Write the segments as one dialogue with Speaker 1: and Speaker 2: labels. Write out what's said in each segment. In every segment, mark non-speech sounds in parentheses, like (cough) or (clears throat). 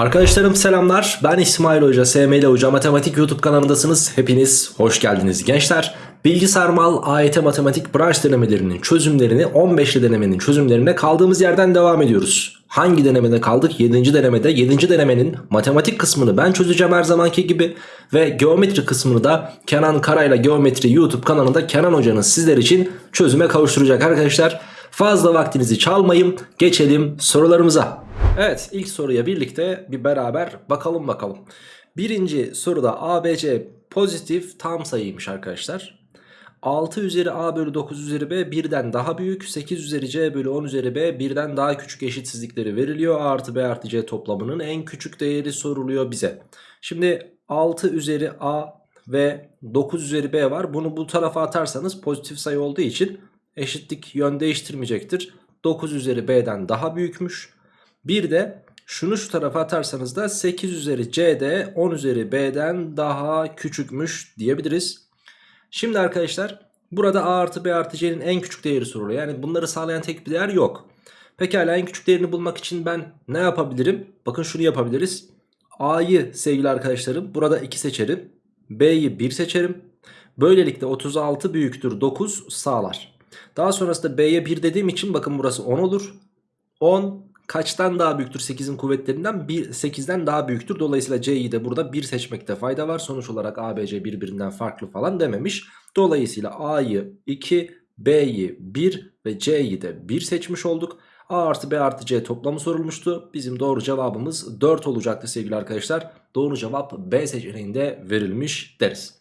Speaker 1: Arkadaşlarım selamlar. Ben İsmail Hoca, SML Hoca Matematik YouTube kanalındasınız. Hepiniz hoş geldiniz gençler. Bilgisayar Mal AYT Matematik branş denemelerinin çözümlerini 15'li denemenin çözümlerine kaldığımız yerden devam ediyoruz. Hangi denemede kaldık? 7. denemede. 7. denemenin matematik kısmını ben çözeceğim her zamanki gibi. Ve geometri kısmını da Kenan Karayla Geometri YouTube kanalında Kenan Hoca'nız sizler için çözüme kavuşturacak arkadaşlar. Fazla vaktinizi çalmayayım. Geçelim sorularımıza. Evet ilk soruya birlikte bir beraber bakalım bakalım. Birinci soruda ABC pozitif tam sayıymış arkadaşlar. 6 üzeri A bölü 9 üzeri B birden daha büyük. 8 üzeri C bölü 10 üzeri B birden daha küçük eşitsizlikleri veriliyor. A artı B artı C toplamının en küçük değeri soruluyor bize. Şimdi 6 üzeri A ve 9 üzeri B var. Bunu bu tarafa atarsanız pozitif sayı olduğu için eşitlik yön değiştirmeyecektir. 9 üzeri B'den daha büyükmüş. Bir de şunu şu tarafa atarsanız da 8 üzeri C'de 10 üzeri B'den daha küçükmüş diyebiliriz. Şimdi arkadaşlar burada A artı B artı C'nin en küçük değeri soruluyor. Yani bunları sağlayan tek bir değer yok. Pekala en küçük değerini bulmak için ben ne yapabilirim? Bakın şunu yapabiliriz. A'yı sevgili arkadaşlarım burada 2 seçerim. B'yi 1 seçerim. Böylelikle 36 büyüktür 9 sağlar. Daha sonrasında B'ye 1 dediğim için bakın burası 10 olur. 10 kaçtan daha büyüktür 8'in kuvvetlerinden 1, 8'den daha büyüktür. Dolayısıyla C'yi de burada 1 seçmekte fayda var. Sonuç olarak ABC birbirinden farklı falan dememiş. Dolayısıyla A'yı 2, B'yi 1 ve C'yi de 1 seçmiş olduk. A artı B artı C toplamı sorulmuştu. Bizim doğru cevabımız 4 olacaktı sevgili arkadaşlar. Doğru cevap B seçeneğinde verilmiş deriz.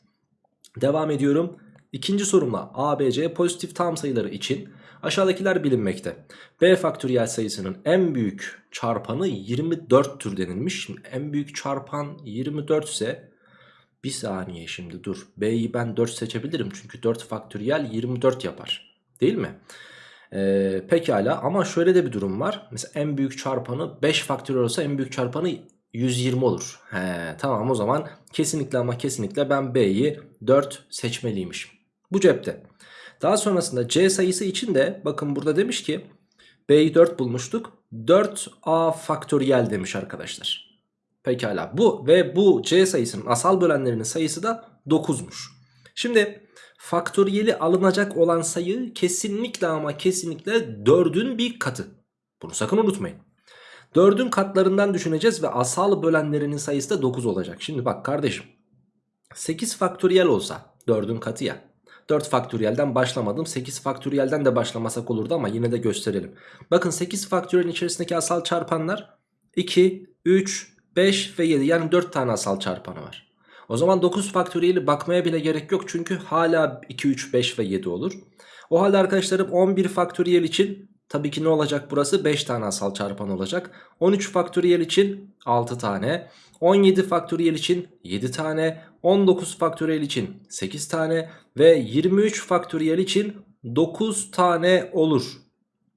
Speaker 1: Devam ediyorum. İkinci sorumla ABC pozitif tam sayıları için aşağıdakiler bilinmekte. B faktöriyel sayısının en büyük çarpanı 24'tür denilmiş. Şimdi en büyük çarpan 24 ise bir saniye şimdi dur. B'yi ben 4 seçebilirim çünkü 4 faktöriyel 24 yapar. Değil mi? Ee, pekala ama şöyle de bir durum var. Mesela en büyük çarpanı 5 faktöriyel olsa en büyük çarpanı 120 olur. He, tamam o zaman kesinlikle ama kesinlikle ben B'yi 4 seçmeliymişim. Bu cepte. Daha sonrasında C sayısı için de bakın burada demiş ki B'yi 4 bulmuştuk. 4A faktöriyel demiş arkadaşlar. Pekala bu ve bu C sayısının asal bölenlerinin sayısı da 9'muş. Şimdi faktöriyeli alınacak olan sayı kesinlikle ama kesinlikle 4'ün bir katı. Bunu sakın unutmayın. 4'ün katlarından düşüneceğiz ve asal bölenlerinin sayısı da 9 olacak. Şimdi bak kardeşim 8 faktöriyel olsa 4'ün katı ya 4 faktöriyelden başlamadım. 8 faktöriyelden de başlamasak olurdu ama yine de gösterelim. Bakın 8 faktöriyelin içerisindeki asal çarpanlar 2, 3, 5 ve 7 yani 4 tane asal çarpanı var. O zaman 9 faktöriyeli bakmaya bile gerek yok çünkü hala 2, 3, 5 ve 7 olur. O halde arkadaşlarım 11 faktöriyel için tabii ki ne olacak burası? 5 tane asal çarpan olacak. 13 faktöriyel için 6 tane. 17 faktöriyel için 7 tane, 19 faktöriyel için 8 tane ve 23 faktöriyel için 9 tane olur.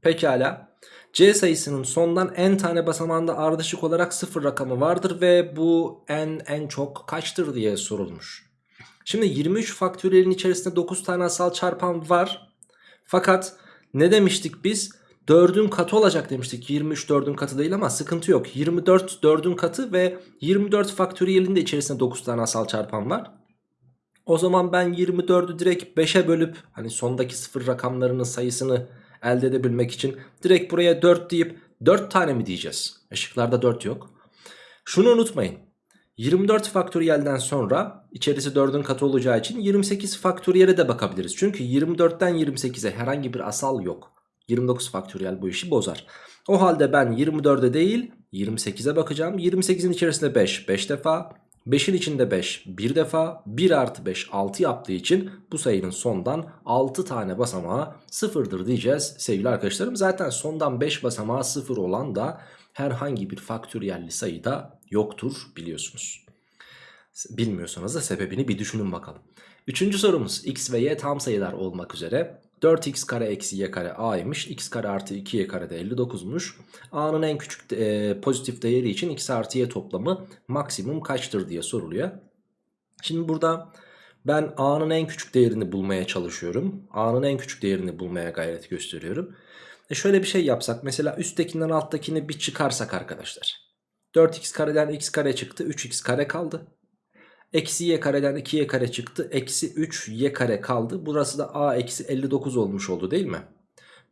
Speaker 1: Pekala. C sayısının sondan n tane basamağında ardışık olarak 0 rakamı vardır ve bu n en çok kaçtır diye sorulmuş. Şimdi 23 faktöriyelin içerisinde 9 tane asal çarpan var. Fakat ne demiştik biz? 4'ün katı olacak demiştik. 23 4'ün katı değil ama sıkıntı yok. 24 4'ün katı ve 24 faktöriyelin de içerisinde 9 tane asal çarpan var. O zaman ben 24'ü direkt 5'e bölüp hani sondaki sıfır rakamlarının sayısını elde edebilmek için direkt buraya 4 deyip 4 tane mi diyeceğiz? Işıklarda 4 yok. Şunu unutmayın. 24 faktöriyelden sonra içerisi 4'ün katı olacağı için 28 faktöriyele de bakabiliriz. Çünkü 24'ten 28'e herhangi bir asal yok. 29 faktöriyel bu işi bozar. O halde ben 24'e değil 28'e bakacağım. 28'in içerisinde 5 5 defa. 5'in içinde 5 bir defa 1 artı 5 6 yaptığı için bu sayının sondan 6 tane basamağı sıfırdır diyeceğiz sevgili arkadaşlarım. Zaten sondan 5 basamağı sıfır olan da herhangi bir faktöriyelli sayıda yoktur biliyorsunuz. Bilmiyorsanız da sebebini bir düşünün bakalım. Üçüncü sorumuz x ve y tam sayılar olmak üzere 4x kare eksi y kare a'ymış. x kare artı 2y kare de 59'muş. a'nın en küçük e, pozitif değeri için x artı y toplamı maksimum kaçtır diye soruluyor. Şimdi burada ben a'nın en küçük değerini bulmaya çalışıyorum. a'nın en küçük değerini bulmaya gayret gösteriyorum. E şöyle bir şey yapsak mesela üsttekinden alttakini bir çıkarsak arkadaşlar. 4x kareden x kare çıktı 3x kare kaldı. Eksi y kareden 2y kare çıktı. Eksi 3y kare kaldı. Burası da a eksi 59 olmuş oldu değil mi?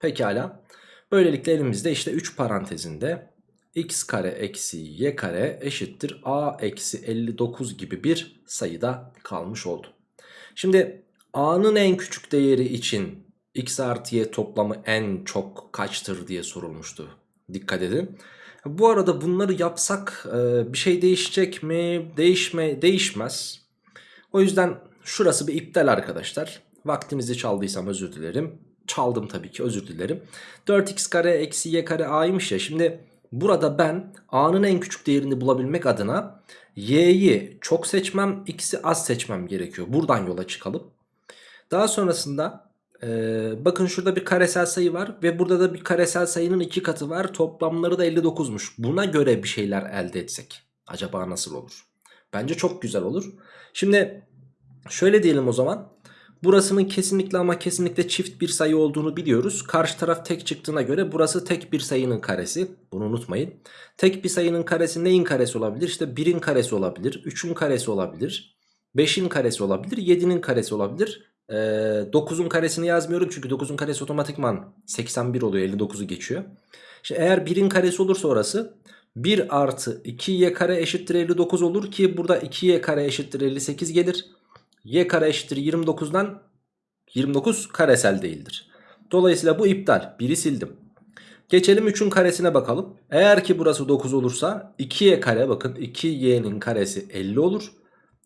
Speaker 1: Pekala. Böylelikle elimizde işte 3 parantezinde x kare eksi y kare eşittir a eksi 59 gibi bir sayıda kalmış oldu. Şimdi a'nın en küçük değeri için x artı y toplamı en çok kaçtır diye sorulmuştu. Dikkat edin. Bu arada bunları yapsak e, bir şey değişecek mi? Değişme, değişmez. O yüzden şurası bir iptal arkadaşlar. Vaktinizi çaldıysam özür dilerim. Çaldım tabii ki özür dilerim. 4x kare eksi y kare a'ymış ya. Şimdi burada ben a'nın en küçük değerini bulabilmek adına y'yi çok seçmem, x'i az seçmem gerekiyor. Buradan yola çıkalım. Daha sonrasında ee, bakın şurada bir karesel sayı var ve burada da bir karesel sayının iki katı var. Toplamları da 59'muş. Buna göre bir şeyler elde etsek acaba nasıl olur? Bence çok güzel olur. Şimdi şöyle diyelim o zaman. Burasının kesinlikle ama kesinlikle çift bir sayı olduğunu biliyoruz. Karşı taraf tek çıktığına göre burası tek bir sayının karesi. Bunu unutmayın. Tek bir sayının karesi neyin karesi olabilir? İşte 1'in karesi olabilir, 3'ün karesi olabilir, 5'in karesi olabilir, 7'nin karesi olabilir. Ee, 9'un karesini yazmıyorum çünkü 9'un karesi otomatikman 81 oluyor 59'u geçiyor. Şimdi eğer 1'in karesi olursa orası 1 artı 2y kare eşittir 59 olur ki burada 2y kare eşittir 58 gelir. y kare eşittir 29'dan 29 karesel değildir. Dolayısıyla bu iptal. 1'i sildim. Geçelim 3'ün karesine bakalım. Eğer ki burası 9 olursa 2y kare bakın 2y'nin karesi 50 olur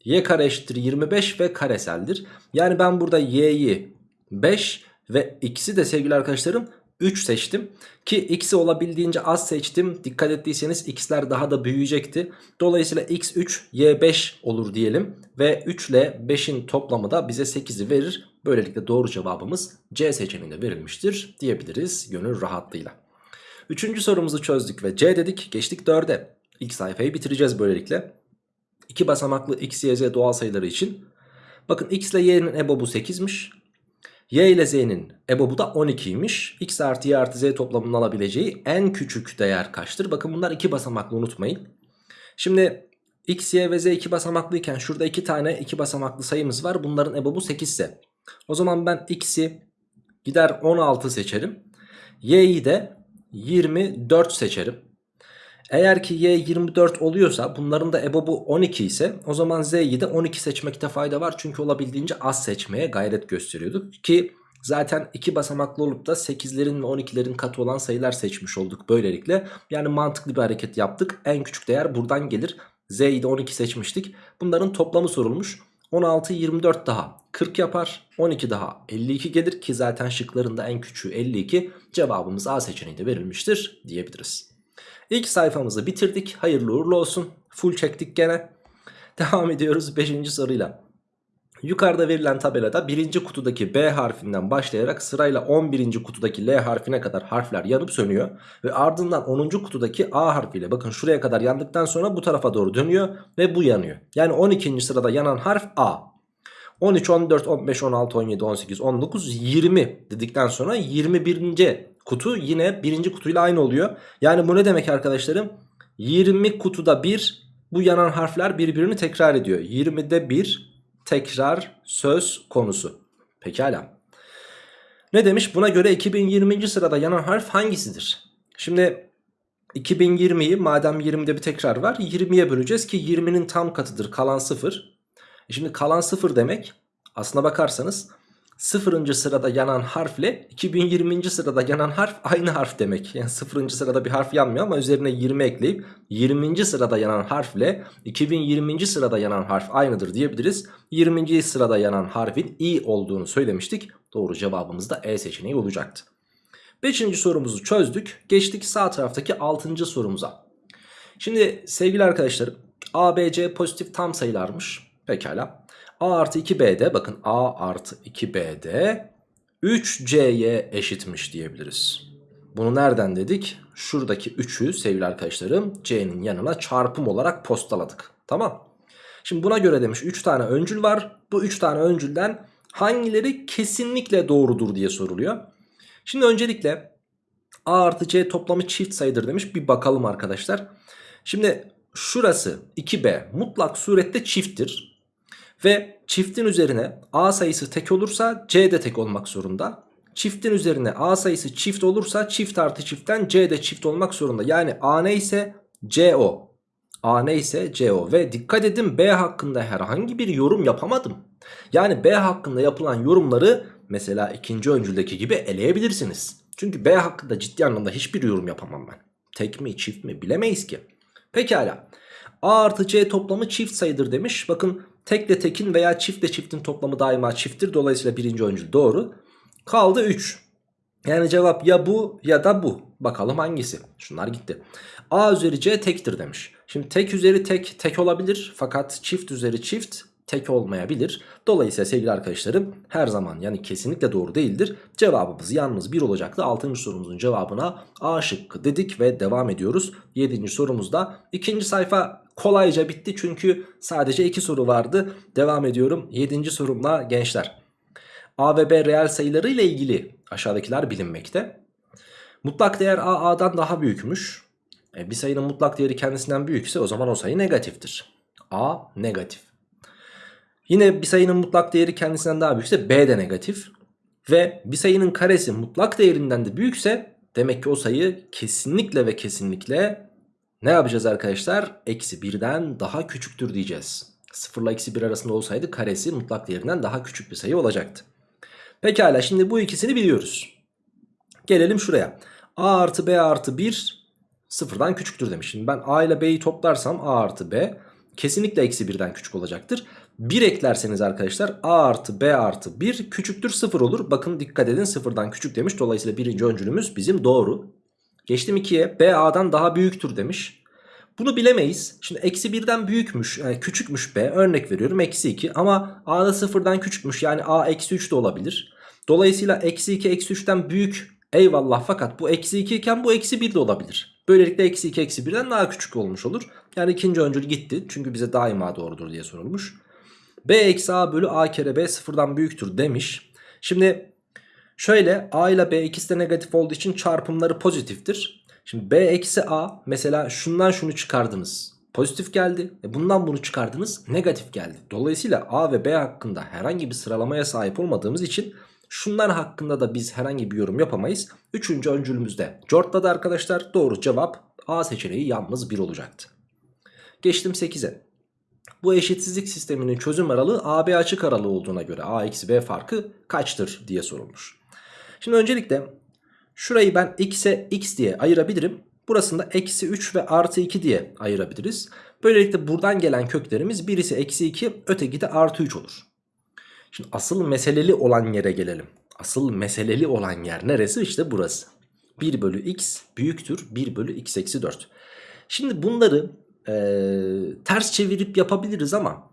Speaker 1: y kare eşittir 25 ve kareseldir. Yani ben burada y'yi 5 ve x'i de sevgili arkadaşlarım 3 seçtim. Ki x'i olabildiğince az seçtim. Dikkat ettiyseniz x'ler daha da büyüyecekti. Dolayısıyla x 3 y 5 olur diyelim. Ve 3 ile 5'in toplamı da bize 8'i verir. Böylelikle doğru cevabımız C seçeneğinde verilmiştir diyebiliriz gönül rahatlığıyla. Üçüncü sorumuzu çözdük ve C dedik. Geçtik 4'e. İlk sayfayı bitireceğiz böylelikle. 2 basamaklı x, y, z doğal sayıları için. Bakın x ile y'nin ebobu 8'miş. Y ile z'nin ebobu da 12'ymiş. x artı y artı z toplamının alabileceği en küçük değer kaçtır? Bakın bunlar 2 basamaklı unutmayın. Şimdi x, y ve z 2 basamaklıyken şurada 2 tane 2 basamaklı sayımız var. Bunların ebobu 8 ise. O zaman ben x'i gider 16 seçerim. y'yi de 24 seçerim. Eğer ki y 24 oluyorsa bunların da ebobu 12 ise o zaman z'yi de 12 seçmekte fayda var. Çünkü olabildiğince az seçmeye gayret gösteriyorduk. Ki zaten iki basamaklı olup da 8'lerin ve 12'lerin katı olan sayılar seçmiş olduk böylelikle. Yani mantıklı bir hareket yaptık. En küçük değer buradan gelir. Z'yi de 12 seçmiştik. Bunların toplamı sorulmuş. 16 24 daha 40 yapar 12 daha 52 gelir ki zaten şıklarında en küçüğü 52 cevabımız A seçeneğinde verilmiştir diyebiliriz. İlk sayfamızı bitirdik. Hayırlı uğurlu olsun. Full çektik gene. (laughs) Devam ediyoruz 5. soruyla. Yukarıda verilen tabelada birinci kutudaki B harfinden başlayarak sırayla 11. kutudaki L harfine kadar harfler yanıp sönüyor. Ve ardından 10. kutudaki A harfiyle bakın şuraya kadar yandıktan sonra bu tarafa doğru dönüyor ve bu yanıyor. Yani 12. sırada yanan harf A. 13, 14, 15, 16, 17, 18, 19, 20 dedikten sonra 21 kutu yine birinci kutuyla aynı oluyor. Yani bu ne demek arkadaşlarım? 20 kutuda bir bu yanan harfler birbirini tekrar ediyor. 20'de bir tekrar söz konusu. Pekala. Ne demiş? Buna göre 2020. sırada yanan harf hangisidir? Şimdi 2020'yi madem 20'de bir tekrar var 20'ye böleceğiz ki 20'nin tam katıdır kalan 0. E şimdi kalan 0 demek aslına bakarsanız 0. sırada yanan harfle 2020. sırada yanan harf aynı harf demek. Yani 0. sırada bir harf yanmıyor ama üzerine 20 ekleyip 20. sırada yanan harfle 2020. sırada yanan harf aynıdır diyebiliriz. 20. sırada yanan harfin i olduğunu söylemiştik. Doğru cevabımız da E seçeneği olacaktı. 5. sorumuzu çözdük. Geçtik sağ taraftaki 6. sorumuza. Şimdi sevgili arkadaşlarım A, B, C pozitif tam sayılarmış. Pekala. A artı 2B'de bakın A artı 2B'de 3C'ye eşitmiş diyebiliriz. Bunu nereden dedik? Şuradaki 3'ü sevgili arkadaşlarım C'nin yanına çarpım olarak postaladık. Tamam. Şimdi buna göre demiş 3 tane öncül var. Bu 3 tane öncülden hangileri kesinlikle doğrudur diye soruluyor. Şimdi öncelikle A artı C toplamı çift sayıdır demiş. Bir bakalım arkadaşlar. Şimdi şurası 2b mutlak surette çifttir. Ve çiftin üzerine a sayısı tek olursa c de tek olmak zorunda. Çiftin üzerine a sayısı çift olursa çift artı çiftten c de çift olmak zorunda. Yani a neyse c o. A neyse C o ve dikkat edin B hakkında herhangi bir yorum yapamadım. Yani B hakkında yapılan yorumları mesela ikinci öncüldeki gibi eleyebilirsiniz. Çünkü B hakkında ciddi anlamda hiçbir yorum yapamam ben. Tek mi çift mi bilemeyiz ki. Pekala. A artı C toplamı çift sayıdır demiş. Bakın tekle tekin veya çiftle çiftin toplamı daima çifttir. Dolayısıyla birinci öncül doğru. Kaldı 3. Yani cevap ya bu ya da bu. Bakalım hangisi? Şunlar gitti. A üzeri C tektir demiş. Şimdi tek üzeri tek tek olabilir fakat çift üzeri çift tek olmayabilir. Dolayısıyla sevgili arkadaşlarım her zaman yani kesinlikle doğru değildir. Cevabımız yalnız 1 olacaktı. 6. sorumuzun cevabına A şıkkı dedik ve devam ediyoruz. 7. sorumuzda ikinci sayfa kolayca bitti çünkü sadece 2 soru vardı. Devam ediyorum 7. sorumla gençler. A ve B reel sayıları ile ilgili aşağıdakiler bilinmekte. Mutlak değer A A'dan daha büyükmüş. E, bir sayının mutlak değeri kendisinden büyükse o zaman o sayı negatiftir. A negatif. Yine bir sayının mutlak değeri kendisinden daha büyükse B de negatif. Ve bir sayının karesi mutlak değerinden de büyükse demek ki o sayı kesinlikle ve kesinlikle ne yapacağız arkadaşlar? Eksi 1'den daha küçüktür diyeceğiz. 0 ile eksi 1 arasında olsaydı karesi mutlak değerinden daha küçük bir sayı olacaktı. Pekala şimdi bu ikisini biliyoruz. Gelelim şuraya. A artı B artı 1 sıfırdan küçüktür demiş. Şimdi ben A ile B'yi toplarsam A artı B kesinlikle eksi 1'den küçük olacaktır. 1 eklerseniz arkadaşlar A artı B artı 1 küçüktür 0 olur. Bakın dikkat edin sıfırdan küçük demiş. Dolayısıyla birinci öncülümüz bizim doğru. Geçtim 2'ye B A'dan daha büyüktür demiş. Bunu bilemeyiz. Şimdi eksi 1'den büyükmüş yani küçükmüş B örnek veriyorum eksi 2 ama A'da sıfırdan küçükmüş yani A eksi 3 de olabilir. Dolayısıyla eksi 2 eksi 3'ten büyük eyvallah fakat bu eksi 2 iken bu eksi 1 de olabilir. Böylelikle eksi 2 eksi 1'den daha küçük olmuş olur. Yani ikinci öncül gitti çünkü bize daima doğrudur diye sorulmuş. B eksi A bölü A kere B sıfırdan büyüktür demiş. Şimdi şöyle A ile B ikisi de negatif olduğu için çarpımları pozitiftir. Şimdi B eksi A mesela şundan şunu çıkardınız. Pozitif geldi. E bundan bunu çıkardınız. Negatif geldi. Dolayısıyla A ve B hakkında herhangi bir sıralamaya sahip olmadığımız için şunlar hakkında da biz herhangi bir yorum yapamayız. Üçüncü öncülümüzde Cort'ta arkadaşlar doğru cevap A seçeneği yalnız 1 olacaktı. Geçtim 8'e. Bu eşitsizlik sisteminin çözüm aralığı AB açık aralığı olduğuna göre A eksi B farkı kaçtır diye sorulmuş. Şimdi öncelikle şurayı ben x'e x diye ayırabilirim. Burasını da eksi 3 ve artı 2 diye ayırabiliriz. Böylelikle buradan gelen köklerimiz birisi eksi 2 öteki de artı 3 olur. Şimdi asıl meseleli olan yere gelelim. Asıl meseleli olan yer neresi? İşte burası. 1 bölü x büyüktür 1 bölü x eksi 4. Şimdi bunları e, ters çevirip yapabiliriz ama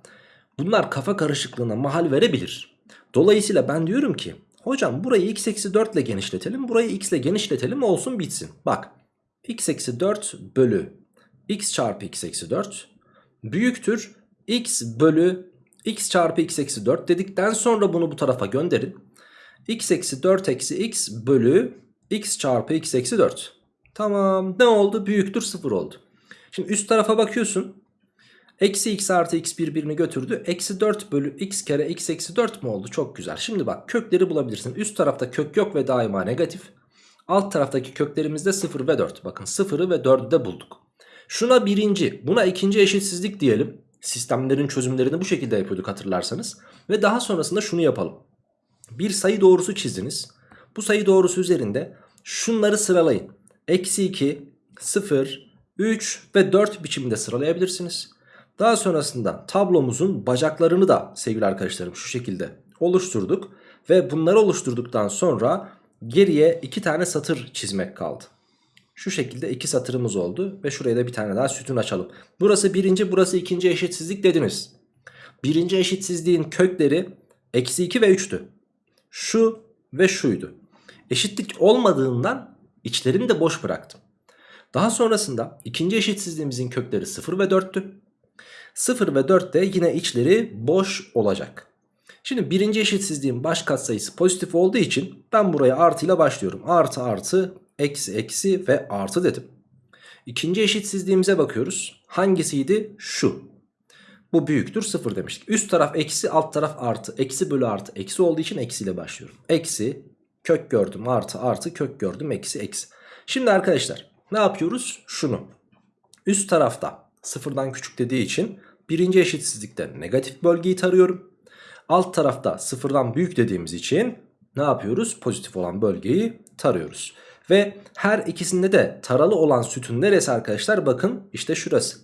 Speaker 1: bunlar kafa karışıklığına mahal verebilir. Dolayısıyla ben diyorum ki hocam burayı x eksi 4 ile genişletelim burayı x ile genişletelim olsun bitsin. Bak x eksi 4 bölü x çarpı x eksi 4 büyüktür x bölü x çarpı x eksi 4 dedikten sonra bunu bu tarafa gönderin. x eksi 4 eksi x bölü x çarpı x eksi 4. Tamam ne oldu? Büyüktür 0 oldu. Şimdi üst tarafa bakıyorsun. Eksi x artı x birbirini götürdü. Eksi 4 bölü x kere x eksi 4 mu oldu? Çok güzel. Şimdi bak kökleri bulabilirsin. Üst tarafta kök yok ve daima negatif. Alt taraftaki köklerimizde 0 ve 4. Bakın 0'ı ve 4'ü de bulduk. Şuna birinci, buna ikinci eşitsizlik diyelim. Sistemlerin çözümlerini bu şekilde yapıyorduk hatırlarsanız. Ve daha sonrasında şunu yapalım. Bir sayı doğrusu çizdiniz. Bu sayı doğrusu üzerinde şunları sıralayın. Eksi 2, 0, 3 ve 4 biçiminde sıralayabilirsiniz. Daha sonrasında tablomuzun bacaklarını da sevgili arkadaşlarım şu şekilde oluşturduk. Ve bunları oluşturduktan sonra geriye iki tane satır çizmek kaldı. Şu şekilde iki satırımız oldu ve şuraya da bir tane daha sütun açalım. Burası birinci burası ikinci eşitsizlik dediniz. Birinci eşitsizliğin kökleri eksi 2 ve 3'tü. Şu ve şuydu. Eşitlik olmadığından içlerini de boş bıraktım. Daha sonrasında ikinci eşitsizliğimizin kökleri 0 ve 4'tü. 0 ve 4 de yine içleri boş olacak. Şimdi birinci eşitsizliğin baş katsayısı pozitif olduğu için ben buraya artı ile başlıyorum. Artı artı eksi eksi ve artı dedim. İkinci eşitsizliğimize bakıyoruz. Hangisiydi? Şu. Bu büyüktür 0 demiştik. Üst taraf eksi alt taraf artı. Eksi bölü artı. Eksi olduğu için eksiyle başlıyorum. Eksi kök gördüm artı artı kök gördüm eksi eksi. Şimdi arkadaşlar ne yapıyoruz? Şunu. Üst tarafta sıfırdan küçük dediği için birinci eşitsizlikte negatif bölgeyi tarıyorum. Alt tarafta sıfırdan büyük dediğimiz için ne yapıyoruz? Pozitif olan bölgeyi tarıyoruz. Ve her ikisinde de taralı olan sütun neresi arkadaşlar? Bakın işte şurası.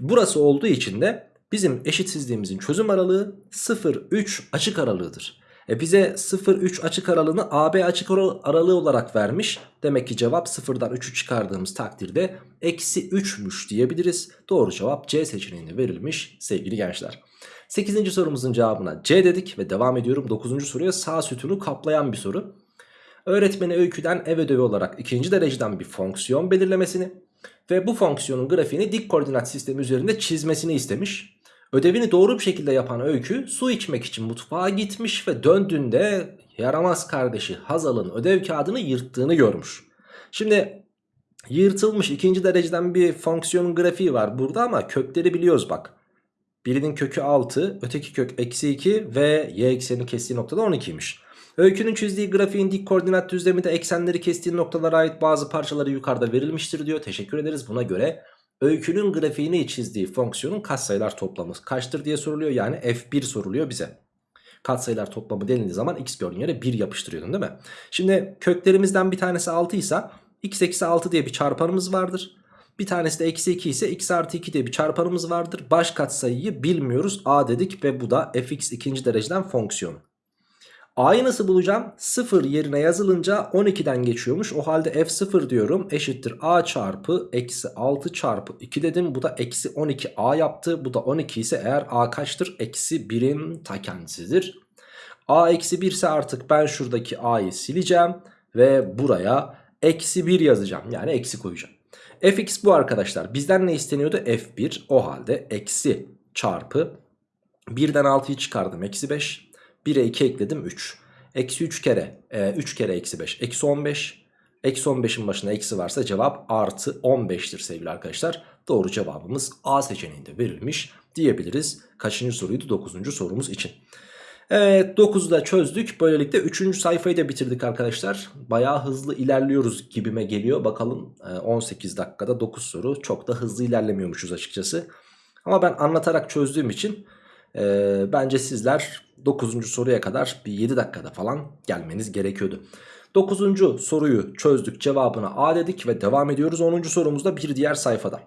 Speaker 1: Burası olduğu için de bizim eşitsizliğimizin çözüm aralığı 0-3 açık aralığıdır. E bize 0-3 açık aralığını AB açık aralığı olarak vermiş. Demek ki cevap 0'dan 3'ü çıkardığımız takdirde eksi 3'müş diyebiliriz. Doğru cevap C seçeneğinde verilmiş sevgili gençler. 8. sorumuzun cevabına C dedik ve devam ediyorum. 9. soruya sağ sütunu kaplayan bir soru. Öğretmeni öyküden ev ödevi olarak ikinci dereceden bir fonksiyon belirlemesini ve bu fonksiyonun grafiğini dik koordinat sistemi üzerinde çizmesini istemiş. Ödevini doğru bir şekilde yapan öykü su içmek için mutfağa gitmiş ve döndüğünde yaramaz kardeşi Hazal'ın ödev kağıdını yırttığını görmüş. Şimdi yırtılmış ikinci dereceden bir fonksiyonun grafiği var burada ama kökleri biliyoruz bak. Birinin kökü 6, öteki kök eksi 2 ve y ekseni kestiği noktada 12'ymiş. Öykünün çizdiği grafiğin dik koordinat düzleminde eksenleri kestiği noktalara ait bazı parçaları yukarıda verilmiştir diyor. Teşekkür ederiz buna göre. Öykünün grafiğini çizdiği fonksiyonun katsayılar toplamı kaçtır diye soruluyor. Yani f1 soruluyor bize. Katsayılar toplamı denildiği zaman x gördüğün yere 1 yapıştırıyordun değil mi? Şimdi köklerimizden bir tanesi 6 ise x eksi 6 diye bir çarpanımız vardır. Bir tanesi de eksi 2 ise x artı 2 diye bir çarpanımız vardır. Baş katsayıyı bilmiyoruz a dedik ve bu da fx ikinci dereceden fonksiyonu. A'yı nasıl bulacağım? 0 yerine yazılınca 12'den geçiyormuş. O halde F0 diyorum eşittir A çarpı eksi 6 çarpı 2 dedim. Bu da eksi 12 A yaptı. Bu da 12 ise eğer A kaçtır? Eksi 1'in ta kendisidir. A eksi 1 ise artık ben şuradaki A'yı sileceğim. Ve buraya eksi 1 yazacağım. Yani eksi koyacağım. Fx bu arkadaşlar. Bizden ne isteniyordu? F1 o halde eksi çarpı 1'den 6'yı çıkardım. Eksi 5. 1'e 2 ekledim 3. Eksi 3 kere e, 3 kere eksi 5 eksi 15. Eksi 15'in başında eksi varsa cevap artı 15'tir sevgili arkadaşlar. Doğru cevabımız A seçeneğinde verilmiş diyebiliriz. Kaçıncı soruydu? 9. sorumuz için. Evet 9'u da çözdük. Böylelikle 3. sayfayı da bitirdik arkadaşlar. Bayağı hızlı ilerliyoruz gibime geliyor. Bakalım 18 dakikada 9 soru. Çok da hızlı ilerlemiyormuşuz açıkçası. Ama ben anlatarak çözdüğüm için e, bence sizler 9. soruya kadar bir 7 dakikada falan gelmeniz gerekiyordu. 9. soruyu çözdük cevabına A dedik ve devam ediyoruz 10. sorumuzda bir diğer sayfada.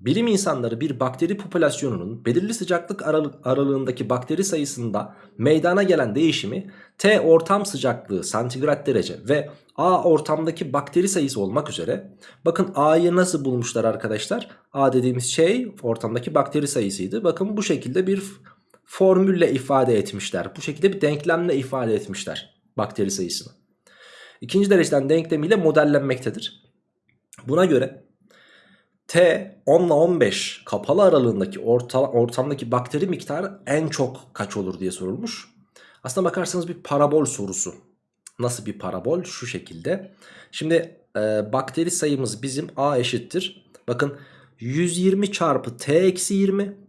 Speaker 1: Bilim insanları bir bakteri popülasyonunun belirli sıcaklık aralığındaki bakteri sayısında meydana gelen değişimi T ortam sıcaklığı santigrat derece ve A ortamdaki bakteri sayısı olmak üzere bakın A'yı nasıl bulmuşlar arkadaşlar? A dediğimiz şey ortamdaki bakteri sayısıydı. Bakın bu şekilde bir formülle ifade etmişler. Bu şekilde bir denklemle ifade etmişler bakteri sayısını. İkinci dereceden denklemiyle modellenmektedir. Buna göre T 10 ile 15 kapalı aralığındaki orta, ortamdaki bakteri miktarı en çok kaç olur diye sorulmuş. Aslına bakarsanız bir parabol sorusu. Nasıl bir parabol? Şu şekilde. Şimdi e, bakteri sayımız bizim A eşittir. Bakın 120 çarpı T eksi 20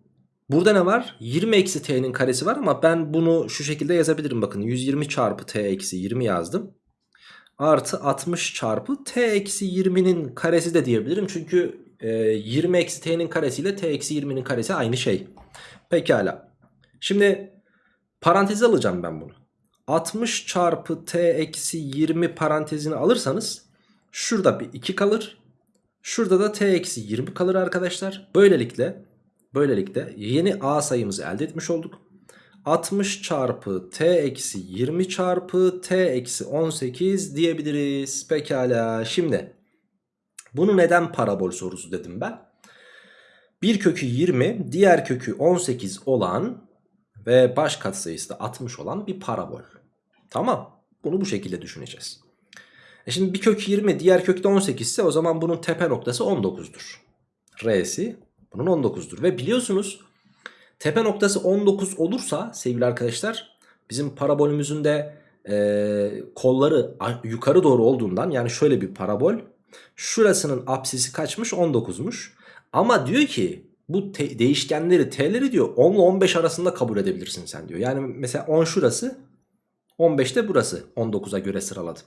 Speaker 1: Burada ne var? 20 eksi t'nin karesi var ama ben bunu şu şekilde yazabilirim. Bakın 120 çarpı t eksi 20 yazdım. Artı 60 çarpı t eksi 20'nin karesi de diyebilirim. Çünkü e, 20 eksi t'nin karesiyle t eksi 20'nin karesi aynı şey. Pekala. Şimdi paranteze alacağım ben bunu. 60 çarpı t eksi 20 parantezini alırsanız şurada bir 2 kalır. Şurada da t eksi 20 kalır arkadaşlar. Böylelikle Böylelikle yeni a sayımızı elde etmiş olduk. 60 çarpı t eksi 20 çarpı t eksi 18 diyebiliriz. Pekala şimdi bunu neden parabol sorusu dedim ben. Bir kökü 20 diğer kökü 18 olan ve baş katsayısı da 60 olan bir parabol. Tamam bunu bu şekilde düşüneceğiz. E şimdi bir kök 20 diğer kökte 18 ise o zaman bunun tepe noktası 19'dur. R'si bunun 19'dur. Ve biliyorsunuz tepe noktası 19 olursa sevgili arkadaşlar bizim parabolümüzün de e, kolları yukarı doğru olduğundan yani şöyle bir parabol Şurasının apsisi kaçmış? 19'muş. Ama diyor ki bu değişkenleri t'leri diyor 10 ile 15 arasında kabul edebilirsin sen diyor. Yani mesela 10 şurası 15 de burası 19'a göre sıraladım.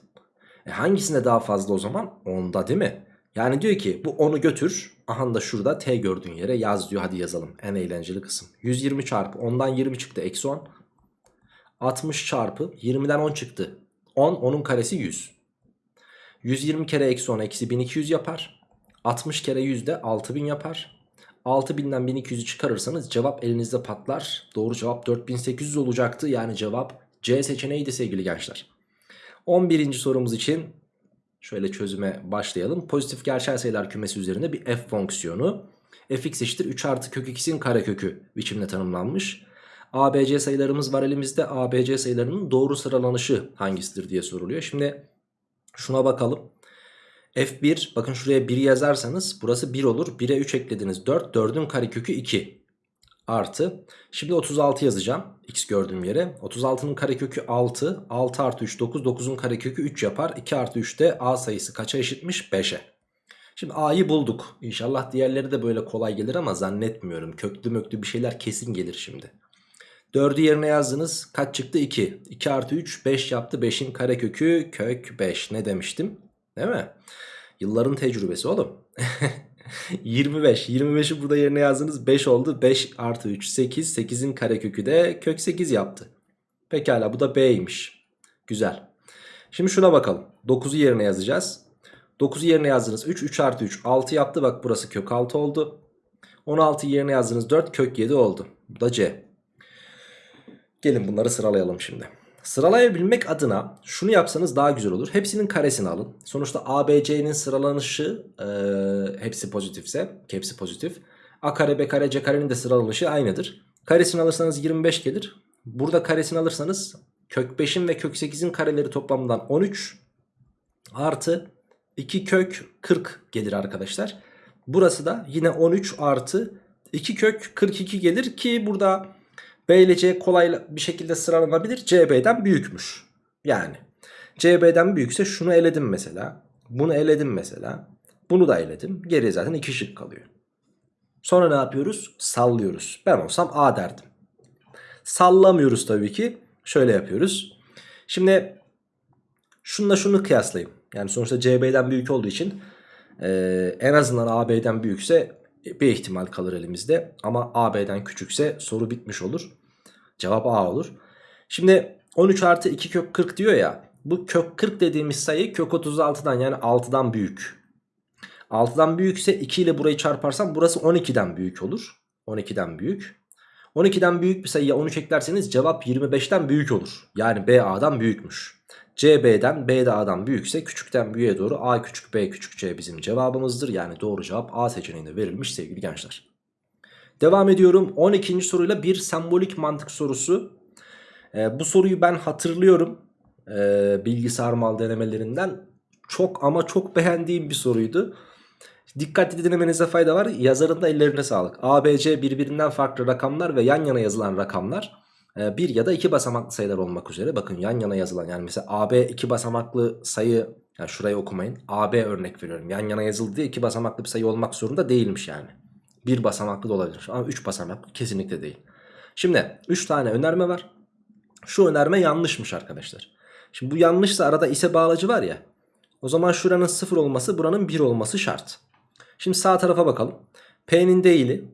Speaker 1: E hangisinde daha fazla o zaman? 10'da değil mi? Yani diyor ki bu 10'u götür. Aha da şurada t gördüğün yere yaz diyor. Hadi yazalım. En eğlenceli kısım. 120 çarpı 10'dan 20 çıktı. Eksi 10. 60 çarpı 20'den 10 çıktı. 10 10'un karesi 100. 120 kere eksi 10 eksi 1200 yapar. 60 kere 100 de 6000 yapar. 6000'den 1200'ü çıkarırsanız cevap elinizde patlar. Doğru cevap 4800 olacaktı. Yani cevap C seçeneğiydi sevgili gençler. 11. sorumuz için şöyle çözüme başlayalım. Pozitif gerçel sayılar kümesi üzerinde bir f fonksiyonu. fx eşittir 3 artı kök x'in karekökü biçimde tanımlanmış. ABC sayılarımız var elimizde. ABC sayılarının doğru sıralanışı hangisidir diye soruluyor. Şimdi şuna bakalım. F1 bakın şuraya 1 yazarsanız burası 1 olur. 1'e 3 eklediniz 4. 4'ün karekökü 2 artı. Şimdi 36 yazacağım x gördüğüm yere. 36'nın karekökü 6. 6 artı 3 9. 9'un karekökü 3 yapar. 2 artı 3'te a sayısı kaça eşitmiş? 5'e. Şimdi a'yı bulduk. İnşallah diğerleri de böyle kolay gelir ama zannetmiyorum. Köklü möklü bir şeyler kesin gelir şimdi. 4'ü yerine yazdınız. Kaç çıktı? 2. 2 artı 3 5 yaptı. 5'in karekökü kök 5. Ne demiştim? Değil mi? Yılların tecrübesi oğlum. (laughs) 25. 25'i burada yerine yazdınız. 5 oldu. 5 artı 3 8. 8'in karekökü de kök 8 yaptı. Pekala bu da B'ymiş. Güzel. Şimdi şuna bakalım. 9'u yerine yazacağız. 9'u yerine yazdınız. 3. 3 artı 3 6 yaptı. Bak burası kök 6 oldu. 16 yerine yazdınız. 4 kök 7 oldu. Bu da C. Gelin bunları sıralayalım şimdi. Sıralayabilmek adına şunu yapsanız daha güzel olur. Hepsinin karesini alın. Sonuçta ABC'nin sıralanışı e, hepsi pozitifse, hepsi pozitif. A kare, B kare, C karenin de sıralanışı aynıdır. Karesini alırsanız 25 gelir. Burada karesini alırsanız kök 5'in ve kök 8'in kareleri toplamından 13 artı 2 kök 40 gelir arkadaşlar. Burası da yine 13 artı 2 kök 42 gelir ki burada B ile kolay bir şekilde sıralanabilir. CB'den büyükmüş. Yani CB'den büyükse şunu eledim mesela. Bunu eledim mesela. Bunu da eledim. Geriye zaten iki şık kalıyor. Sonra ne yapıyoruz? Sallıyoruz. Ben olsam A derdim. Sallamıyoruz tabii ki. Şöyle yapıyoruz. Şimdi şununla şunu kıyaslayayım. Yani sonuçta CB'den büyük olduğu için e, en azından AB'den büyükse bir ihtimal kalır elimizde. Ama AB'den küçükse soru bitmiş olur. Cevap A olur. Şimdi 13 artı 2 kök 40 diyor ya. Bu kök 40 dediğimiz sayı kök 36'dan yani 6'dan büyük. 6'dan büyükse 2 ile burayı çarparsam burası 12'den büyük olur. 12'den büyük. 12'den büyük bir sayıya 13 eklerseniz cevap 25'ten büyük olur. Yani B A'dan büyükmüş. C B'den A'dan büyükse küçükten büyüğe doğru A küçük B küçük C bizim cevabımızdır. Yani doğru cevap A seçeneğinde verilmiş sevgili gençler. Devam ediyorum 12. soruyla bir sembolik mantık sorusu. Ee, bu soruyu ben hatırlıyorum ee, bilgisayar mal denemelerinden. Çok ama çok beğendiğim bir soruydu. Dikkatli dinlemenize fayda var. Yazarın da ellerine sağlık. A, B, C birbirinden farklı rakamlar ve yan yana yazılan rakamlar bir ya da iki basamaklı sayılar olmak üzere. Bakın yan yana yazılan yani mesela AB iki basamaklı sayı yani şurayı okumayın. AB örnek veriyorum. Yan yana yazıldı diye iki basamaklı bir sayı olmak zorunda değilmiş yani. Bir basamaklı da olabilir ama üç basamaklı kesinlikle değil. Şimdi üç tane önerme var. Şu önerme yanlışmış arkadaşlar. Şimdi bu yanlışsa arada ise bağlacı var ya. O zaman şuranın sıfır olması buranın bir olması şart. Şimdi sağ tarafa bakalım. P'nin değili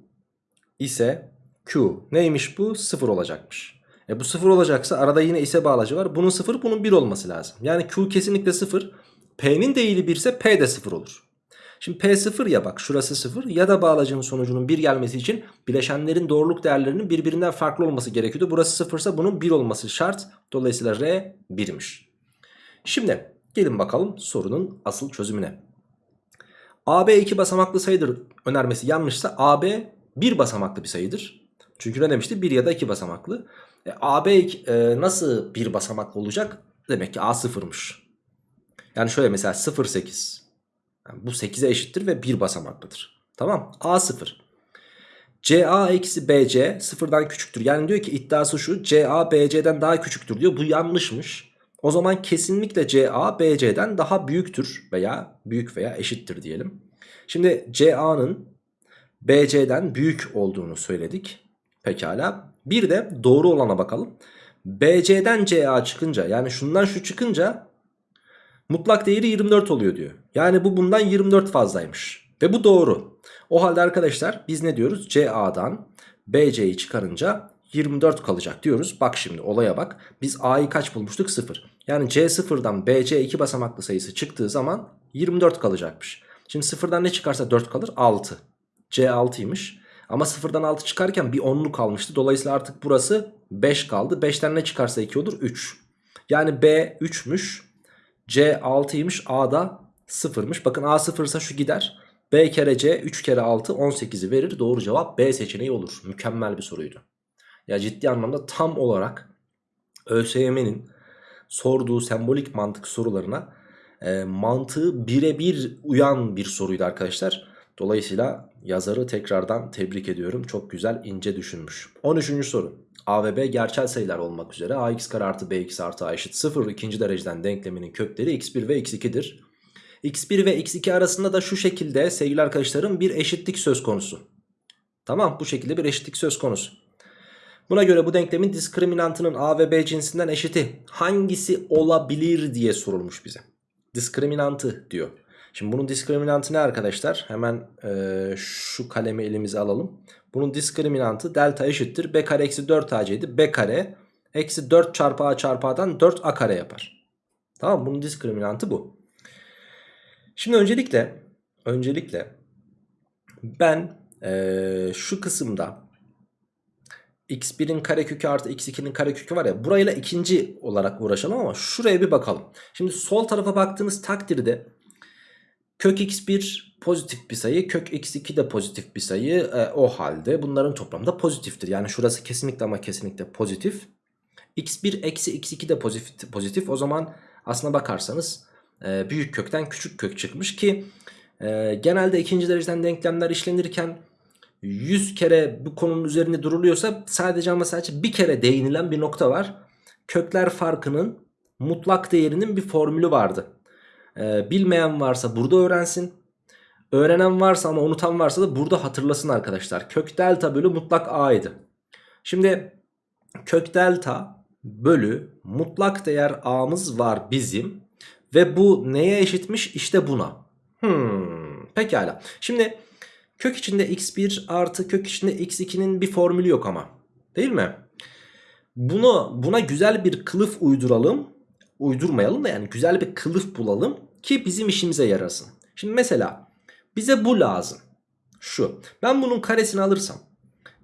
Speaker 1: ise Q. Neymiş bu? Sıfır olacakmış. E bu sıfır olacaksa arada yine ise bağlacı var. Bunun sıfır bunun bir olması lazım. Yani Q kesinlikle sıfır. P'nin değili 1 ise P de sıfır olur. Şimdi P sıfır ya bak şurası sıfır ya da bağlacının sonucunun bir gelmesi için bileşenlerin doğruluk değerlerinin birbirinden farklı olması gerekiyordu. Burası sıfırsa bunun bir olması şart. Dolayısıyla R 1'miş. Şimdi gelin bakalım sorunun asıl çözümüne. AB iki basamaklı sayıdır önermesi yanlışsa AB bir basamaklı bir sayıdır. Çünkü ne demişti? Bir ya da iki basamaklı. E, AB e, nasıl bir basamaklı olacak? Demek ki A sıfırmış. Yani şöyle mesela 0 8. Yani bu 8'e eşittir ve bir basamaklıdır. Tamam? A 0. CA eksi BC sıfırdan küçüktür. Yani diyor ki iddiası şu CA BC'den daha küçüktür diyor. Bu yanlışmış. O zaman kesinlikle CA BC'den daha büyüktür veya büyük veya eşittir diyelim. Şimdi CA'nın BC'den büyük olduğunu söyledik. Pekala. Bir de doğru olana bakalım. BC'den CA çıkınca yani şundan şu çıkınca mutlak değeri 24 oluyor diyor. Yani bu bundan 24 fazlaymış. Ve bu doğru. O halde arkadaşlar biz ne diyoruz? CA'dan BC'yi çıkarınca 24 kalacak diyoruz. Bak şimdi olaya bak. Biz A'yı kaç bulmuştuk? 0. Yani C0'dan BC 2 basamaklı sayısı çıktığı zaman 24 kalacakmış. Şimdi 0'dan ne çıkarsa 4 kalır? 6. C 6'ymış. Ama 0'dan 6 çıkarken bir 10'luk kalmıştı. Dolayısıyla artık burası 5 kaldı. 5'ten ne çıkarsa 2 olur? 3. Yani B 3'müş. C 6'ymış. A da 0'mış. Bakın A 0 ise şu gider. B kere C 3 kere 6 18'i verir. Doğru cevap B seçeneği olur. Mükemmel bir soruydu. Ya ciddi anlamda tam olarak ÖSYM'nin sorduğu sembolik mantık sorularına e, mantığı birebir uyan bir soruydu arkadaşlar. Dolayısıyla yazarı tekrardan tebrik ediyorum. Çok güzel ince düşünmüş. 13. soru. A ve B gerçel sayılar olmak üzere ax kare artı bx artı a eşit 0 ikinci dereceden denkleminin kökleri x1 ve x2'dir. x1 ve x2 arasında da şu şekilde sevgili arkadaşlarım bir eşitlik söz konusu. Tamam bu şekilde bir eşitlik söz konusu. Buna göre bu denklemin diskriminantının a ve b cinsinden eşiti hangisi olabilir diye sorulmuş bize. Diskriminantı diyor. Şimdi bunun diskriminantı ne arkadaşlar? Hemen e, şu kalemi elimize alalım. Bunun diskriminantı delta eşittir. B kare eksi 4 AC'ydi. B kare eksi 4 çarpı A çarpı A'dan 4 A kare yapar. Tamam bunun diskriminantı bu. Şimdi öncelikle öncelikle ben e, şu kısımda x1'in karekökü artı x2'nin karekökü var ya burayla ikinci olarak uğraşalım ama şuraya bir bakalım. Şimdi sol tarafa baktığımız takdirde kök x1 pozitif bir sayı kök x2 de pozitif bir sayı e, o halde bunların toplamı da pozitiftir. Yani şurası kesinlikle ama kesinlikle pozitif. x1 eksi x2 de pozitif, pozitif. o zaman aslına bakarsanız e, büyük kökten küçük kök çıkmış ki e, genelde ikinci dereceden denklemler işlenirken 100 kere bu konunun üzerinde duruluyorsa sadece ama sadece bir kere değinilen bir nokta var. Kökler farkının mutlak değerinin bir formülü vardı. Ee, bilmeyen varsa burada öğrensin. Öğrenen varsa ama unutan varsa da burada hatırlasın arkadaşlar. Kök delta bölü mutlak a'ydı. Şimdi kök delta bölü mutlak değer a'mız var bizim. Ve bu neye eşitmiş? İşte buna. Hmm, pekala. Şimdi kök içinde x1 artı kök içinde x2'nin bir formülü yok ama. Değil mi? Bunu, buna güzel bir kılıf uyduralım. Uydurmayalım da yani güzel bir kılıf bulalım ki bizim işimize yarasın. Şimdi mesela bize bu lazım. Şu. Ben bunun karesini alırsam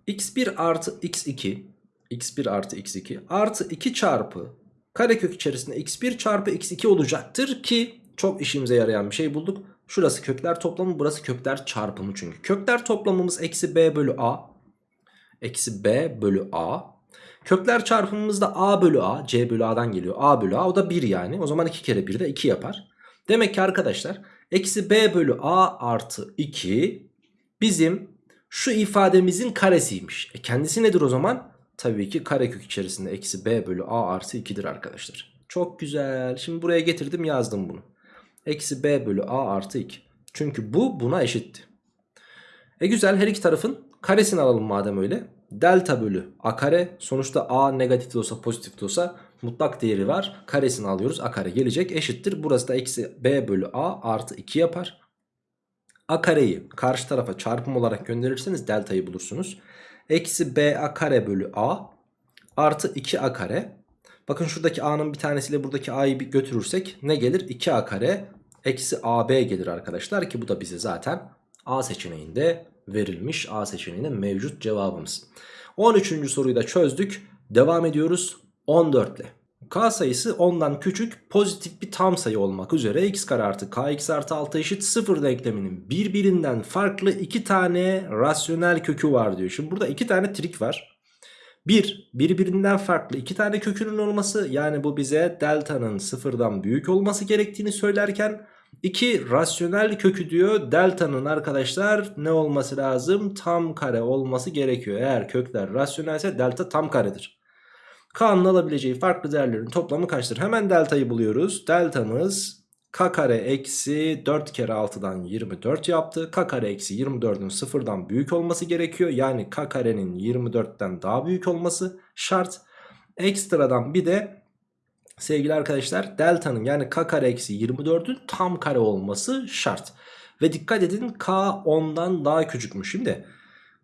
Speaker 1: x1 artı x2 x1 artı x2 artı 2 çarpı karekök içerisinde x1 çarpı x2 olacaktır ki çok işimize yarayan bir şey bulduk. Şurası kökler toplamı burası kökler çarpımı çünkü. Kökler toplamımız eksi b bölü a. Eksi b bölü a. Kökler çarpımımız da a bölü a. c bölü a'dan geliyor. a bölü a o da 1 yani. O zaman 2 kere 1 de 2 yapar. Demek ki arkadaşlar eksi b bölü a artı 2 bizim şu ifademizin karesiymiş. E kendisi nedir o zaman? Tabii ki karekök içerisinde eksi b bölü a artı 2'dir arkadaşlar. Çok güzel. Şimdi buraya getirdim yazdım bunu. Eksi b bölü a artı 2. Çünkü bu buna eşitti. E güzel her iki tarafın karesini alalım madem öyle. Delta bölü a kare sonuçta a negatif de olsa pozitif de olsa mutlak değeri var. Karesini alıyoruz. A kare gelecek eşittir. Burası da eksi b bölü a artı 2 yapar. A kareyi karşı tarafa çarpım olarak gönderirseniz deltayı bulursunuz. Eksi b a kare bölü a artı 2 a kare. Bakın şuradaki a'nın bir tanesiyle buradaki a'yı bir götürürsek ne gelir? 2a kare eksi ab gelir arkadaşlar ki bu da bize zaten a seçeneğinde verilmiş. A seçeneğinde mevcut cevabımız. 13. soruyu da çözdük. Devam ediyoruz 14 ile. K sayısı 10'dan küçük pozitif bir tam sayı olmak üzere x kare artı kx artı 6 eşit 0 denkleminin birbirinden farklı iki tane rasyonel kökü var diyor. Şimdi burada iki tane trik var. Bir, birbirinden farklı iki tane kökünün olması yani bu bize delta'nın sıfırdan büyük olması gerektiğini söylerken 2 rasyonel kökü diyor delta'nın arkadaşlar ne olması lazım tam kare olması gerekiyor. Eğer kökler rasyonelse delta tam karedir. K'nın alabileceği farklı değerlerin toplamı kaçtır? Hemen deltayı buluyoruz. Deltamız k kare eksi 4 kere 6'dan 24 yaptı. k kare eksi 24'ün sıfırdan büyük olması gerekiyor. Yani k karenin 24'ten daha büyük olması şart. Ekstradan bir de sevgili arkadaşlar delta'nın yani k kare eksi 24'ün tam kare olması şart. Ve dikkat edin k 10'dan daha küçükmüş. Şimdi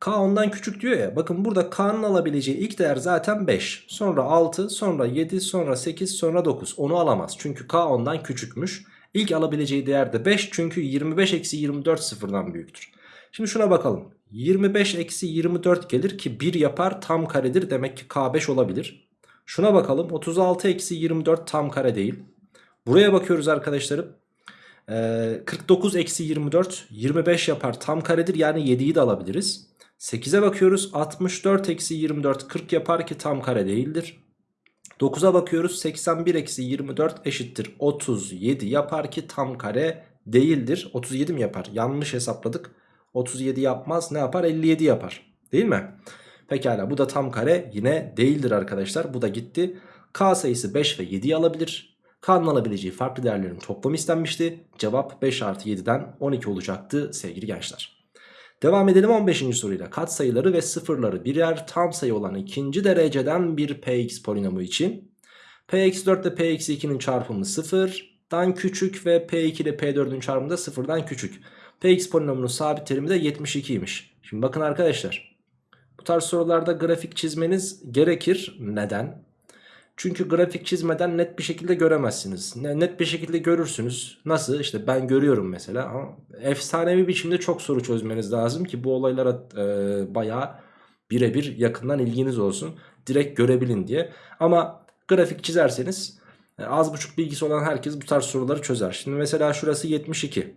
Speaker 1: k 10'dan küçük diyor ya bakın burada k'nın alabileceği ilk değer zaten 5. Sonra 6 sonra 7 sonra 8 sonra 9 onu alamaz. Çünkü k 10'dan küçükmüş. İlk alabileceği değer de 5 çünkü 25 eksi 24 sıfırdan büyüktür. Şimdi şuna bakalım. 25 eksi 24 gelir ki 1 yapar tam karedir demek ki k5 olabilir. Şuna bakalım 36 eksi 24 tam kare değil. Buraya bakıyoruz arkadaşlarım. Ee, 49 eksi 24 25 yapar tam karedir yani 7'yi de alabiliriz. 8'e bakıyoruz 64 eksi 24 40 yapar ki tam kare değildir. 9'a bakıyoruz 81 eksi 24 eşittir 37 yapar ki tam kare değildir. 37 mi yapar? Yanlış hesapladık. 37 yapmaz ne yapar? 57 yapar değil mi? Pekala bu da tam kare yine değildir arkadaşlar. Bu da gitti. K sayısı 5 ve 7'yi alabilir. K'nın alabileceği farklı değerlerin toplamı istenmişti. Cevap 5 artı 7'den 12 olacaktı sevgili gençler. Devam edelim 15. soruyla. Katsayıları ve sıfırları birer tam sayı olan ikinci dereceden bir px polinomu için p-4 ile p-2'nin çarpımı 0'dan küçük ve p2 ile p4'ün çarpımı da 0'dan küçük. px polinomunun sabit terimi de 72'ymiş. Şimdi bakın arkadaşlar. Bu tarz sorularda grafik çizmeniz gerekir. Neden? Çünkü grafik çizmeden net bir şekilde göremezsiniz. Net bir şekilde görürsünüz. Nasıl? İşte ben görüyorum mesela. Ama efsanevi biçimde çok soru çözmeniz lazım ki bu olaylara e, bayağı birebir yakından ilginiz olsun. Direkt görebilin diye. Ama grafik çizerseniz e, az buçuk bilgisi olan herkes bu tarz soruları çözer. Şimdi mesela şurası 72.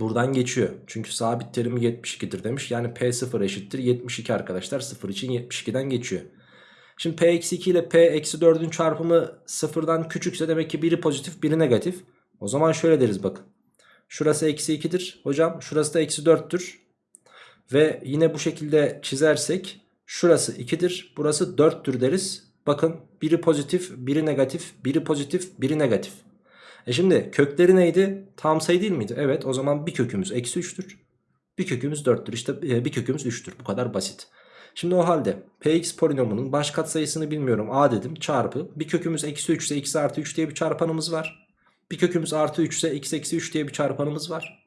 Speaker 1: Buradan geçiyor. Çünkü sabit terimi 72'dir demiş. Yani P0 eşittir 72 arkadaşlar. 0 için 72'den geçiyor. Şimdi P-2 ile P-4'ün çarpımı sıfırdan küçükse demek ki biri pozitif biri negatif. O zaman şöyle deriz bakın. Şurası eksi 2'dir hocam. Şurası da eksi 4'tür. Ve yine bu şekilde çizersek şurası 2'dir. Burası 4'tür deriz. Bakın biri pozitif biri negatif biri pozitif biri negatif. E şimdi kökleri neydi? Tam sayı değil miydi? Evet o zaman bir kökümüz eksi 3'tür. Bir kökümüz 4'tür. İşte bir kökümüz 3'tür. Bu kadar basit. Şimdi o halde px polinomunun baş katsayısını bilmiyorum a dedim çarpı bir kökümüz eksi 3 ise x artı 3 diye bir çarpanımız var. Bir kökümüz artı 3 ise x eksi 3 diye bir çarpanımız var.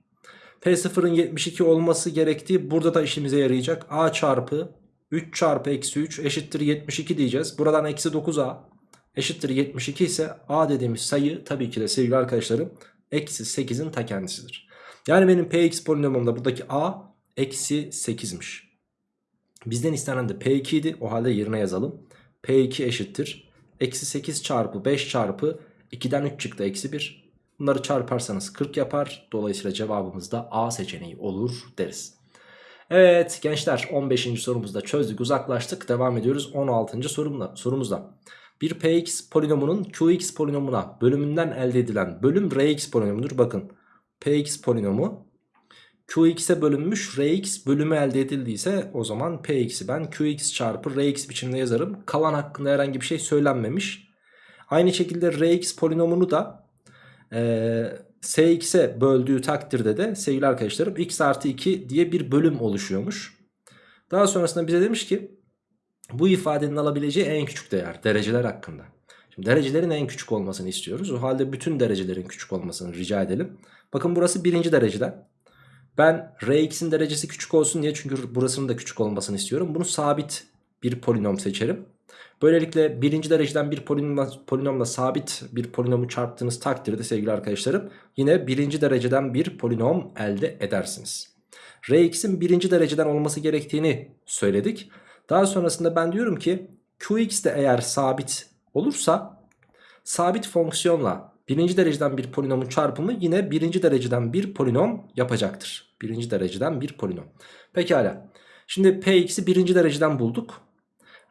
Speaker 1: P0'ın 72 olması gerektiği burada da işimize yarayacak. a çarpı 3 çarpı eksi 3 eşittir 72 diyeceğiz. Buradan eksi 9a eşittir 72 ise a dediğimiz sayı tabii ki de sevgili arkadaşlarım eksi 8'in ta kendisidir. Yani benim px polinomumda buradaki a eksi 8'miş. Bizden istenen de P2 idi. O halde yerine yazalım. P2 eşittir. Eksi 8 çarpı 5 çarpı 2'den 3 çıktı eksi 1. Bunları çarparsanız 40 yapar. Dolayısıyla cevabımız da A seçeneği olur deriz. Evet gençler 15. sorumuzda çözdük uzaklaştık. Devam ediyoruz 16. sorumla, sorumuzda. Bir Px polinomunun Qx polinomuna bölümünden elde edilen bölüm Rx polinomudur. Bakın Px polinomu Qx'e bölünmüş Rx bölümü elde edildiyse o zaman Px'i ben Qx çarpı Rx biçimde yazarım. Kalan hakkında herhangi bir şey söylenmemiş. Aynı şekilde Rx polinomunu da e, Sx'e böldüğü takdirde de sevgili arkadaşlarım x artı 2 diye bir bölüm oluşuyormuş. Daha sonrasında bize demiş ki bu ifadenin alabileceği en küçük değer dereceler hakkında. Şimdi derecelerin en küçük olmasını istiyoruz. O halde bütün derecelerin küçük olmasını rica edelim. Bakın burası birinci dereceden. Ben Rx'in derecesi küçük olsun diye çünkü burasının da küçük olmasını istiyorum. Bunu sabit bir polinom seçerim. Böylelikle birinci dereceden bir polinomla, polinomla sabit bir polinomu çarptığınız takdirde sevgili arkadaşlarım yine birinci dereceden bir polinom elde edersiniz. Rx'in birinci dereceden olması gerektiğini söyledik. Daha sonrasında ben diyorum ki Qx de eğer sabit olursa sabit fonksiyonla birinci dereceden bir polinomun çarpımı yine birinci dereceden bir polinom yapacaktır. Birinci dereceden bir polinom. Pekala. Şimdi Px'i birinci dereceden bulduk.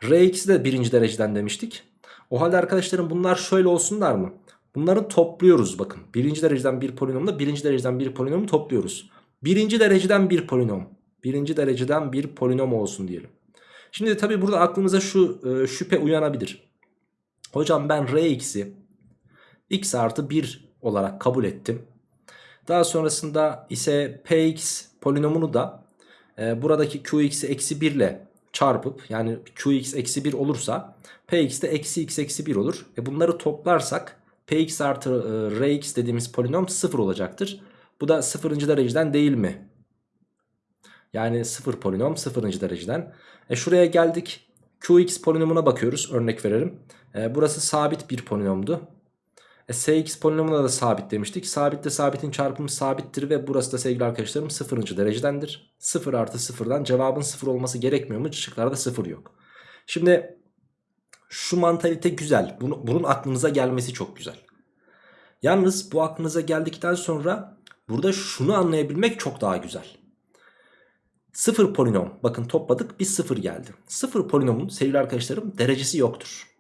Speaker 1: Rx'i de birinci dereceden demiştik. O halde arkadaşlarım bunlar şöyle olsunlar mı? Bunları topluyoruz bakın. Birinci dereceden bir polinomla birinci dereceden bir polinomu topluyoruz. Birinci dereceden bir polinom. Birinci dereceden bir polinom olsun diyelim. Şimdi tabi burada aklımıza şu e, şüphe uyanabilir. Hocam ben Rx'i x artı 1 olarak kabul ettim. Daha sonrasında ise Px polinomunu da e, buradaki Qx'i eksi 1 ile çarpıp yani Qx eksi 1 olursa Px de eksi x eksi 1 olur. E bunları toplarsak Px artı e, Rx dediğimiz polinom 0 olacaktır. Bu da 0. dereceden değil mi? Yani 0 polinom 0. dereceden. E şuraya geldik. Qx polinomuna bakıyoruz. Örnek verelim. E, burası sabit bir polinomdu. E, Sx polinomuna da sabit demiştik. Sabitle sabitin çarpımı sabittir ve burası da sevgili arkadaşlarım 0. derecedendir. 0 artı 0'dan cevabın 0 olması gerekmiyor mu? Şıklarda 0 yok. Şimdi şu mantalite güzel. Bunu, bunun aklınıza gelmesi çok güzel. Yalnız bu aklınıza geldikten sonra burada şunu anlayabilmek çok daha güzel. Sıfır polinom bakın topladık bir sıfır geldi. Sıfır polinomun sevgili arkadaşlarım derecesi yoktur.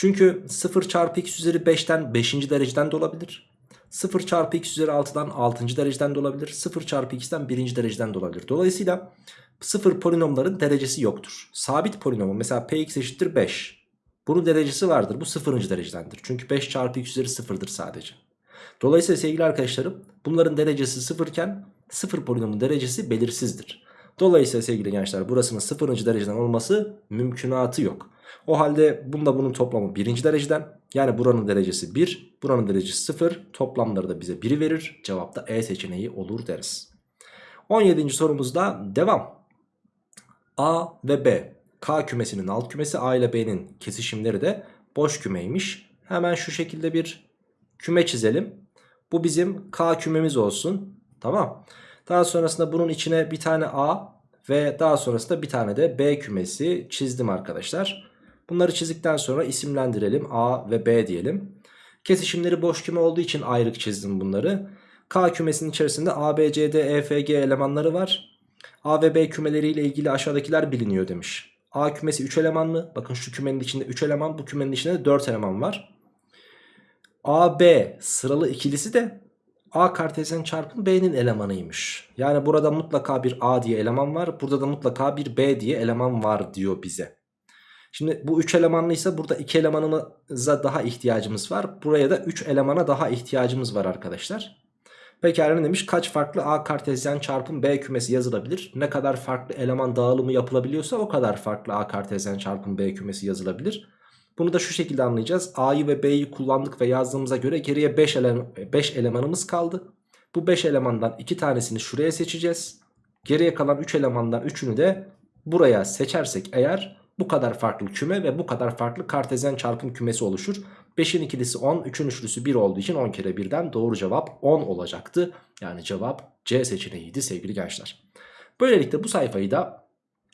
Speaker 1: Çünkü 0 çarpı x üzeri 5'ten 5. dereceden de olabilir. 0 çarpı x üzeri 6'dan 6. dereceden de olabilir. 0 çarpı x'ten 1. dereceden de olabilir. Dolayısıyla 0 polinomların derecesi yoktur. Sabit polinomun mesela px eşittir 5. Bunun derecesi vardır. Bu 0. derecedendir. Çünkü 5 çarpı x üzeri 0'dır sadece. Dolayısıyla sevgili arkadaşlarım bunların derecesi 0 iken 0 polinomun derecesi belirsizdir. Dolayısıyla sevgili gençler burasının 0. dereceden olması mümkünatı yok. O halde bunda bunun toplamı 1. dereceden yani buranın derecesi 1 buranın derecesi 0 toplamları da bize 1'i verir. Cevap da E seçeneği olur deriz. 17. sorumuzda devam. A ve B K kümesinin alt kümesi A ile B'nin kesişimleri de boş kümeymiş. Hemen şu şekilde bir küme çizelim. Bu bizim K kümemiz olsun. Tamam. Daha sonrasında bunun içine bir tane A ve daha sonrasında bir tane de B kümesi çizdim arkadaşlar. Bunları çizdikten sonra isimlendirelim. A ve B diyelim. Kesişimleri boş küme olduğu için ayrık çizdim bunları. K kümesinin içerisinde A, B, C, D, E, F, G elemanları var. A ve B kümeleriyle ilgili aşağıdakiler biliniyor demiş. A kümesi 3 elemanlı. Bakın şu kümenin içinde 3 eleman, bu kümenin içinde de 4 eleman var. A, B sıralı ikilisi de A kartezyen çarpım B'nin elemanıymış. Yani burada mutlaka bir A diye eleman var. Burada da mutlaka bir B diye eleman var diyor bize. Şimdi bu 3 elemanlıysa burada 2 elemanımıza daha ihtiyacımız var. Buraya da 3 elemana daha ihtiyacımız var arkadaşlar. Pekala ne demiş? Kaç farklı A kartezyen çarpım B kümesi yazılabilir? Ne kadar farklı eleman dağılımı yapılabiliyorsa o kadar farklı A kartezyen çarpım B kümesi yazılabilir. Bunu da şu şekilde anlayacağız. A'yı ve B'yi kullandık ve yazdığımıza göre geriye 5 eleman, 5 elemanımız kaldı. Bu 5 elemandan 2 tanesini şuraya seçeceğiz. Geriye kalan 3 elemandan 3'ünü de buraya seçersek eğer bu kadar farklı küme ve bu kadar farklı kartezyen çarpım kümesi oluşur. 5'in ikilisi 10, 3'ün üçlüsü 1 olduğu için 10 kere 1'den doğru cevap 10 olacaktı. Yani cevap C seçeneğiydi sevgili gençler. Böylelikle bu sayfayı da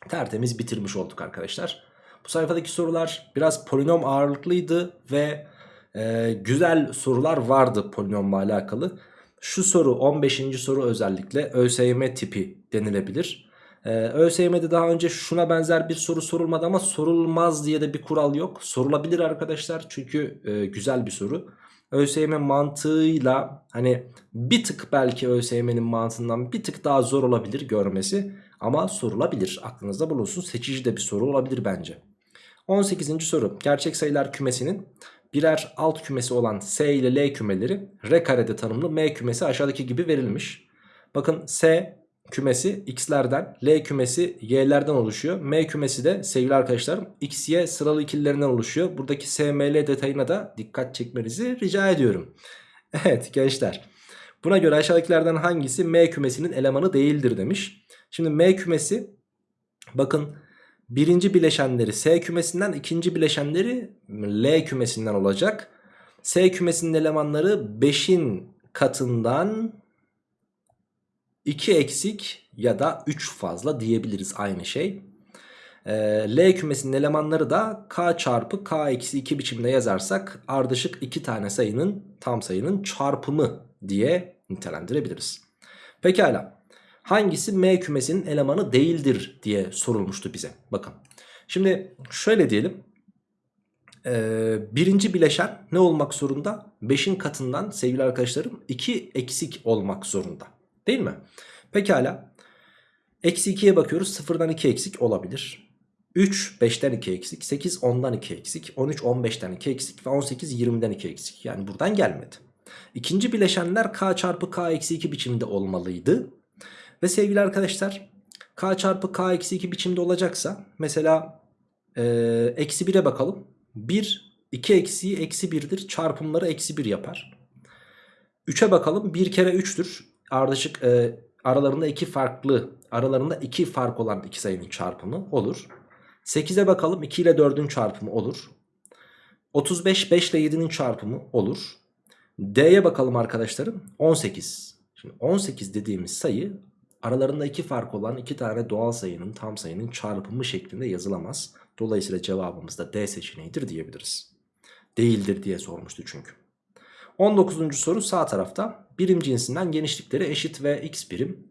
Speaker 1: tertemiz bitirmiş olduk arkadaşlar. Bu sayfadaki sorular biraz polinom ağırlıklıydı ve e, güzel sorular vardı polinomla alakalı. Şu soru 15. soru özellikle ÖSYM tipi denilebilir. Ee, ÖSYM'de daha önce şuna benzer bir soru sorulmadı ama sorulmaz diye de bir kural yok. Sorulabilir arkadaşlar çünkü e, güzel bir soru. ÖSYM mantığıyla hani bir tık belki ÖSYM'nin mantığından bir tık daha zor olabilir görmesi. Ama sorulabilir aklınızda bulunsun seçici de bir soru olabilir bence. 18. soru gerçek sayılar kümesinin birer alt kümesi olan S ile L kümeleri R karede tanımlı M kümesi aşağıdaki gibi verilmiş. Bakın S kümesi x'lerden, L kümesi y'lerden oluşuyor. M kümesi de sevgili arkadaşlarım x, y sıralı ikililerinden oluşuyor. Buradaki SML detayına da dikkat çekmenizi rica ediyorum. (laughs) Evet gençler. Buna göre aşağıdakilerden hangisi M kümesinin elemanı değildir demiş. Şimdi M kümesi bakın birinci bileşenleri S kümesinden ikinci bileşenleri L kümesinden olacak. S kümesinin elemanları 5'in katından 2 eksik ya da 3 fazla diyebiliriz aynı şey. Ee, L kümesinin elemanları da k çarpı k eksi 2 biçimde yazarsak ardışık 2 tane sayının tam sayının çarpımı diye nitelendirebiliriz. Pekala hangisi M kümesinin elemanı değildir diye sorulmuştu bize. Bakın şimdi şöyle diyelim. Ee, birinci bileşen ne olmak zorunda? 5'in katından sevgili arkadaşlarım 2 eksik olmak zorunda. Değil mi? Pekala. Eksi 2'ye bakıyoruz. Sıfırdan 2 eksik olabilir. 3 5'ten 2 eksik, 8 10'dan 2 eksik, 13 15'ten 2 eksik ve 18 20'den 2 eksik. Yani buradan gelmedi. İkinci bileşenler k çarpı k eksi 2 biçimde olmalıydı. Ve sevgili arkadaşlar k çarpı k eksi 2 biçimde olacaksa mesela e, eksi 1'e bakalım. 1 2 eksiği eksi 1'dir çarpımları eksi 1 yapar. 3'e bakalım 1 kere 3'tür ardışık e, aralarında iki farklı aralarında iki fark olan iki sayının çarpımı olur. 8'e bakalım 2 ile 4'ün çarpımı olur. 35 5 ile 7'nin çarpımı olur. D'ye bakalım arkadaşlarım 18. Şimdi 18 dediğimiz sayı aralarında iki fark olan iki tane doğal sayının tam sayının çarpımı şeklinde yazılamaz. Dolayısıyla cevabımız da D seçeneğidir diyebiliriz. Değildir diye sormuştu çünkü. 19. soru sağ tarafta. Birim cinsinden genişlikleri eşit ve x birim.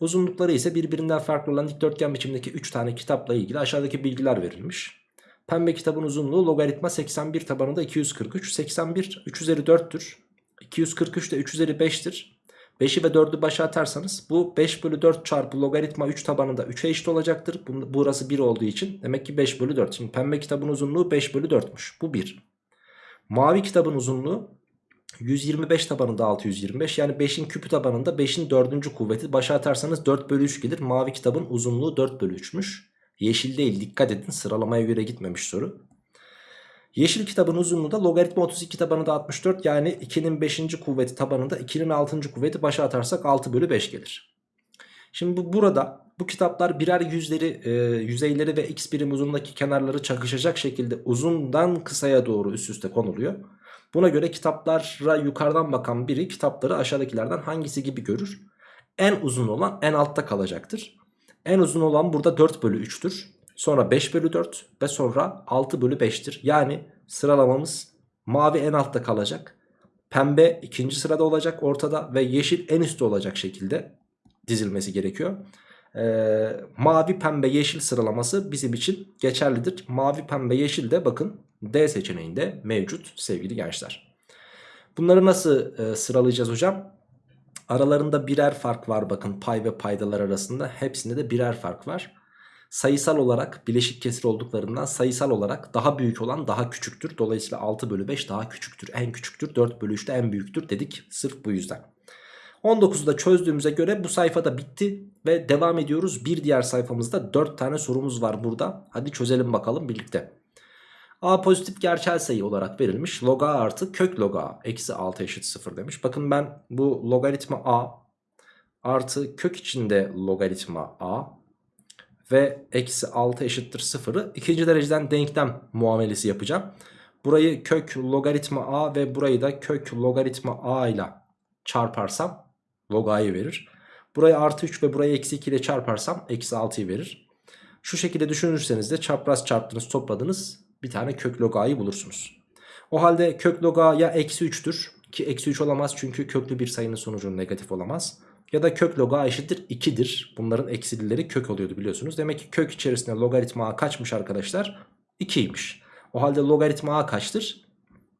Speaker 1: Uzunlukları ise birbirinden farklı olan dikdörtgen biçimdeki 3 tane kitapla ilgili aşağıdaki bilgiler verilmiş. Pembe kitabın uzunluğu logaritma 81 tabanında 243. 81 3 üzeri 4'tür. 243 de 3 üzeri 5'tir. 5'i ve 4'ü başa atarsanız bu 5 bölü 4 çarpı logaritma 3 tabanında 3'e eşit olacaktır. Burası 1 olduğu için demek ki 5 bölü 4. Şimdi pembe kitabın uzunluğu 5 bölü 4'müş. Bu 1. Mavi kitabın uzunluğu 125 tabanında 625 yani 5'in küpü tabanında 5'in 4. kuvveti başa atarsanız 4 bölü 3 gelir. Mavi kitabın uzunluğu 4 bölü 3'müş. Yeşil değil dikkat edin sıralamaya göre gitmemiş soru. Yeşil kitabın uzunluğu da logaritma 32 tabanında 64 yani 2'nin 5. kuvveti tabanında 2'nin 6. kuvveti başa atarsak 6 bölü 5 gelir. Şimdi bu burada bu kitaplar birer yüzleri, e, yüzeyleri ve x birim uzunluğundaki kenarları çakışacak şekilde uzundan kısaya doğru üst üste konuluyor. Buna göre kitaplara yukarıdan bakan biri kitapları aşağıdakilerden hangisi gibi görür? En uzun olan en altta kalacaktır. En uzun olan burada 4 bölü 3'tür. Sonra 5 bölü 4 ve sonra 6 bölü 5'tir. Yani sıralamamız mavi en altta kalacak. Pembe ikinci sırada olacak ortada ve yeşil en üstte olacak şekilde dizilmesi gerekiyor. Ee, mavi pembe yeşil sıralaması bizim için geçerlidir. Mavi pembe yeşil de bakın D seçeneğinde mevcut sevgili gençler. Bunları nasıl e, sıralayacağız hocam? Aralarında birer fark var bakın pay ve paydalar arasında. Hepsinde de birer fark var. Sayısal olarak bileşik kesir olduklarından sayısal olarak daha büyük olan daha küçüktür. Dolayısıyla 6 bölü 5 daha küçüktür. En küçüktür 4 bölü 3 de en büyüktür dedik sırf bu yüzden. 19'u da çözdüğümüze göre bu sayfada bitti ve devam ediyoruz. Bir diğer sayfamızda 4 tane sorumuz var burada. Hadi çözelim bakalım birlikte. A pozitif gerçel sayı olarak verilmiş. Log A artı kök log A eksi 6 eşit 0 demiş. Bakın ben bu logaritma A artı kök içinde logaritma A ve eksi 6 eşittir 0'ı ikinci dereceden denklem muamelesi yapacağım. Burayı kök logaritma A ve burayı da kök logaritma A ile çarparsam log A'yı verir. Burayı artı 3 ve burayı eksi 2 ile çarparsam eksi 6'yı verir. Şu şekilde düşünürseniz de çapraz çarptınız topladınız bir tane kök log a'yı bulursunuz. O halde kök log ya eksi 3'tür ki eksi 3 olamaz çünkü köklü bir sayının sonucu negatif olamaz. Ya da kök log eşittir 2'dir. Bunların eksilileri kök oluyordu biliyorsunuz. Demek ki kök içerisinde logaritma a kaçmış arkadaşlar? 2'ymiş. O halde logaritma a kaçtır?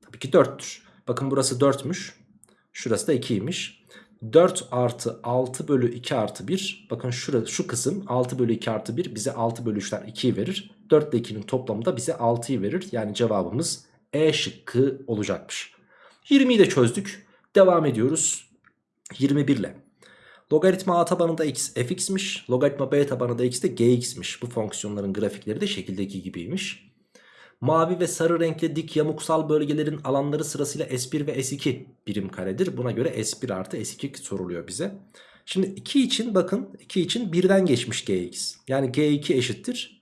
Speaker 1: Tabii ki 4'tür. Bakın burası 4'müş. Şurası da 2'ymiş. 4 artı 6 bölü 2 artı 1 bakın şurası, şu kısım 6 bölü 2 artı 1 bize 6 bölü 3'ten 2'yi verir 4 ile 2'nin toplamı da bize 6'yı verir. Yani cevabımız E şıkkı olacakmış. 20'yi de çözdük. Devam ediyoruz 21 ile. Logaritma a tabanında x fx'miş logaritma b tabanında x de gx'miş bu fonksiyonların grafikleri de şekildeki gibiymiş. Mavi ve sarı renkli dik yamuksal bölgelerin alanları sırasıyla S1 ve S2 birim karedir. Buna göre S1 artı S2 soruluyor bize. Şimdi 2 için bakın 2 için 1'den geçmiş Gx. Yani G2 eşittir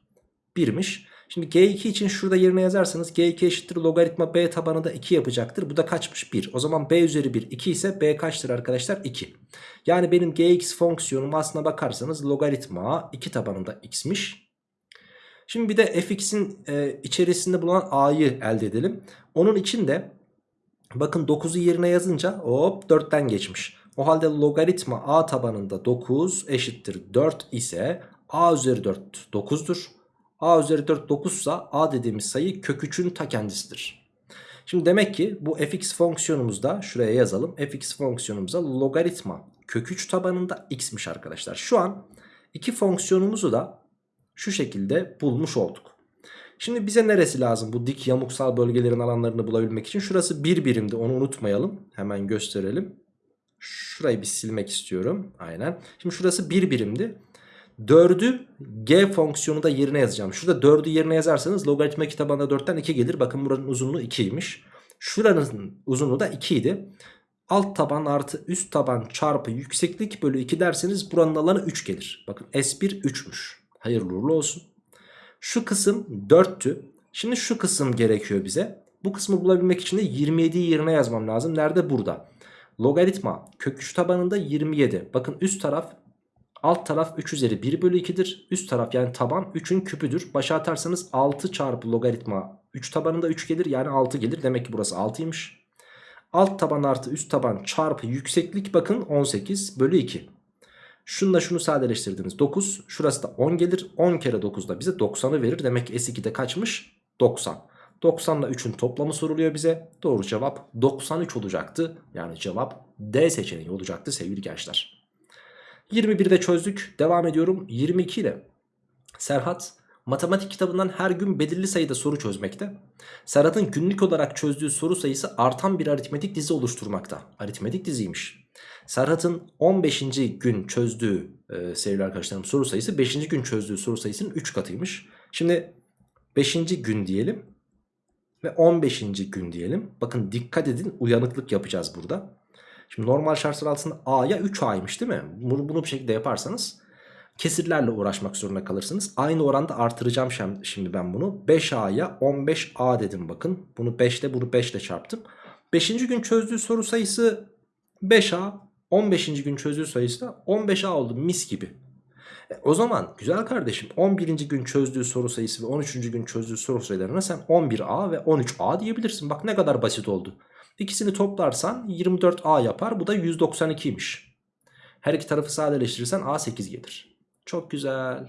Speaker 1: 1'miş. Şimdi G2 için şurada yerine yazarsanız G2 eşittir logaritma B tabanında 2 yapacaktır. Bu da kaçmış? 1. O zaman B üzeri 1 2 ise B kaçtır arkadaşlar? 2. Yani benim Gx fonksiyonum aslına bakarsanız logaritma 2 tabanında x'miş. Şimdi bir de fx'in e, içerisinde bulunan a'yı elde edelim. Onun için de bakın 9'u yerine yazınca hop 4'ten geçmiş. O halde logaritma a tabanında 9 eşittir 4 ise a üzeri 4 9'dur. A üzeri 4 9 ise a dediğimiz sayı kök 3'ün ta kendisidir. Şimdi demek ki bu fx fonksiyonumuzda şuraya yazalım. fx fonksiyonumuza logaritma kök 3 tabanında x'miş arkadaşlar. Şu an iki fonksiyonumuzu da Şu şekilde bulmuş olduk. Şimdi bize neresi lazım bu dik yamuksal bölgelerin alanlarını bulabilmek için? Şurası bir birimdi onu unutmayalım. Hemen gösterelim. Şurayı bir silmek istiyorum. Aynen. Şimdi şurası bir birimdi. 4'ü g fonksiyonu da yerine yazacağım. Şurada 4'ü yerine yazarsanız logaritma kitabında 4'ten 2 gelir. Bakın buranın uzunluğu 2'ymiş. Şuranın uzunluğu da 2 idi. Alt taban artı üst taban çarpı yükseklik bölü 2 derseniz buranın alanı 3 gelir. Bakın S1 3'müş. Hayırlı uğurlu olsun. Şu kısım 4'tü. Şimdi şu kısım gerekiyor bize. Bu kısmı bulabilmek için de 27'yi yerine yazmam lazım. Nerede? Burada. Logaritma kök 3 tabanında 27. Bakın üst taraf alt taraf 3 üzeri 1 bölü 2'dir. Üst taraf yani taban 3'ün küpüdür. Başa atarsanız 6 çarpı logaritma 3 tabanında 3 gelir yani 6 gelir. Demek ki burası 6'ymış. Alt taban artı üst taban çarpı yükseklik bakın 18 bölü 2. Şununla şunu sadeleştirdiniz 9. Şurası da 10 gelir. 10 kere 9 da bize 90'ı verir. Demek ki S2'de kaçmış? 90. 90 ile 3'ün toplamı soruluyor bize. Doğru cevap 93 olacaktı. Yani cevap D seçeneği olacaktı sevgili gençler. 21'de çözdük. Devam ediyorum 22 ile. Serhat matematik kitabından her gün belirli sayıda soru çözmekte. Serhat'ın günlük olarak çözdüğü soru sayısı artan bir aritmetik dizi oluşturmakta. Aritmetik diziymiş. Serhat'ın 15. gün çözdüğü e, sevgili arkadaşlarım soru sayısı 5. gün çözdüğü soru sayısının 3 katıymış. Şimdi 5. gün diyelim ve 15. gün diyelim. Bakın dikkat edin uyanıklık yapacağız burada. Şimdi normal şartlar altında A'ya 3A'ymış değil mi? Bunu, bunu bir şekilde yaparsanız kesirlerle uğraşmak zorunda kalırsınız. Aynı oranda artıracağım şimdi ben bunu. 5A'ya 15A dedim bakın. Bunu 5 ile bunu 5 ile çarptım. 5. gün çözdüğü soru sayısı 5A. 15. gün çözdüğü sayısı da 15A oldu mis gibi. E, o zaman güzel kardeşim 11. gün çözdüğü soru sayısı ve 13. gün çözdüğü soru sayılarına sen 11A ve 13A diyebilirsin. Bak ne kadar basit oldu. İkisini toplarsan 24A yapar. Bu da 192'ymiş. Her iki tarafı sadeleştirirsen A8 gelir. Çok güzel.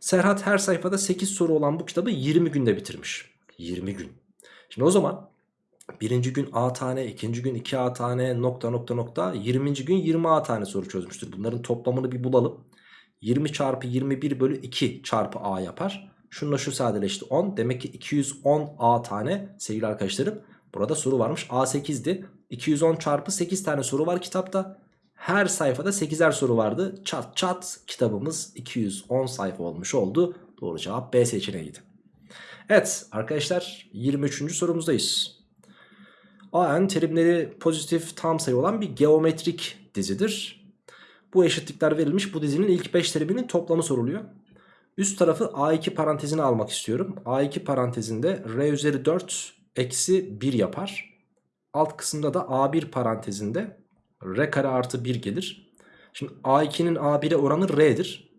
Speaker 1: Serhat her sayfada 8 soru olan bu kitabı 20 günde bitirmiş. 20 gün. Şimdi o zaman birinci gün A tane, ikinci gün 2 A tane, nokta nokta nokta. 20. gün 20 A tane soru çözmüştür. Bunların toplamını bir bulalım. 20 çarpı 21 bölü 2 çarpı A yapar. Şununla şu sadeleşti 10. Demek ki 210 A tane sevgili arkadaşlarım. Burada soru varmış. A8'di. 210 çarpı 8 tane soru var kitapta. Her sayfada 8'er soru vardı. Çat çat kitabımız 210 sayfa olmuş oldu. Doğru cevap B seçeneğiydi. Evet arkadaşlar 23. sorumuzdayız. AN terimleri pozitif tam sayı olan bir geometrik dizidir. Bu eşitlikler verilmiş. Bu dizinin ilk 5 teriminin toplamı soruluyor. Üst tarafı A2 parantezine almak istiyorum. A2 parantezinde R üzeri 4 eksi 1 yapar. Alt kısımda da A1 parantezinde R kare artı 1 gelir. Şimdi A2'nin A1'e oranı R'dir.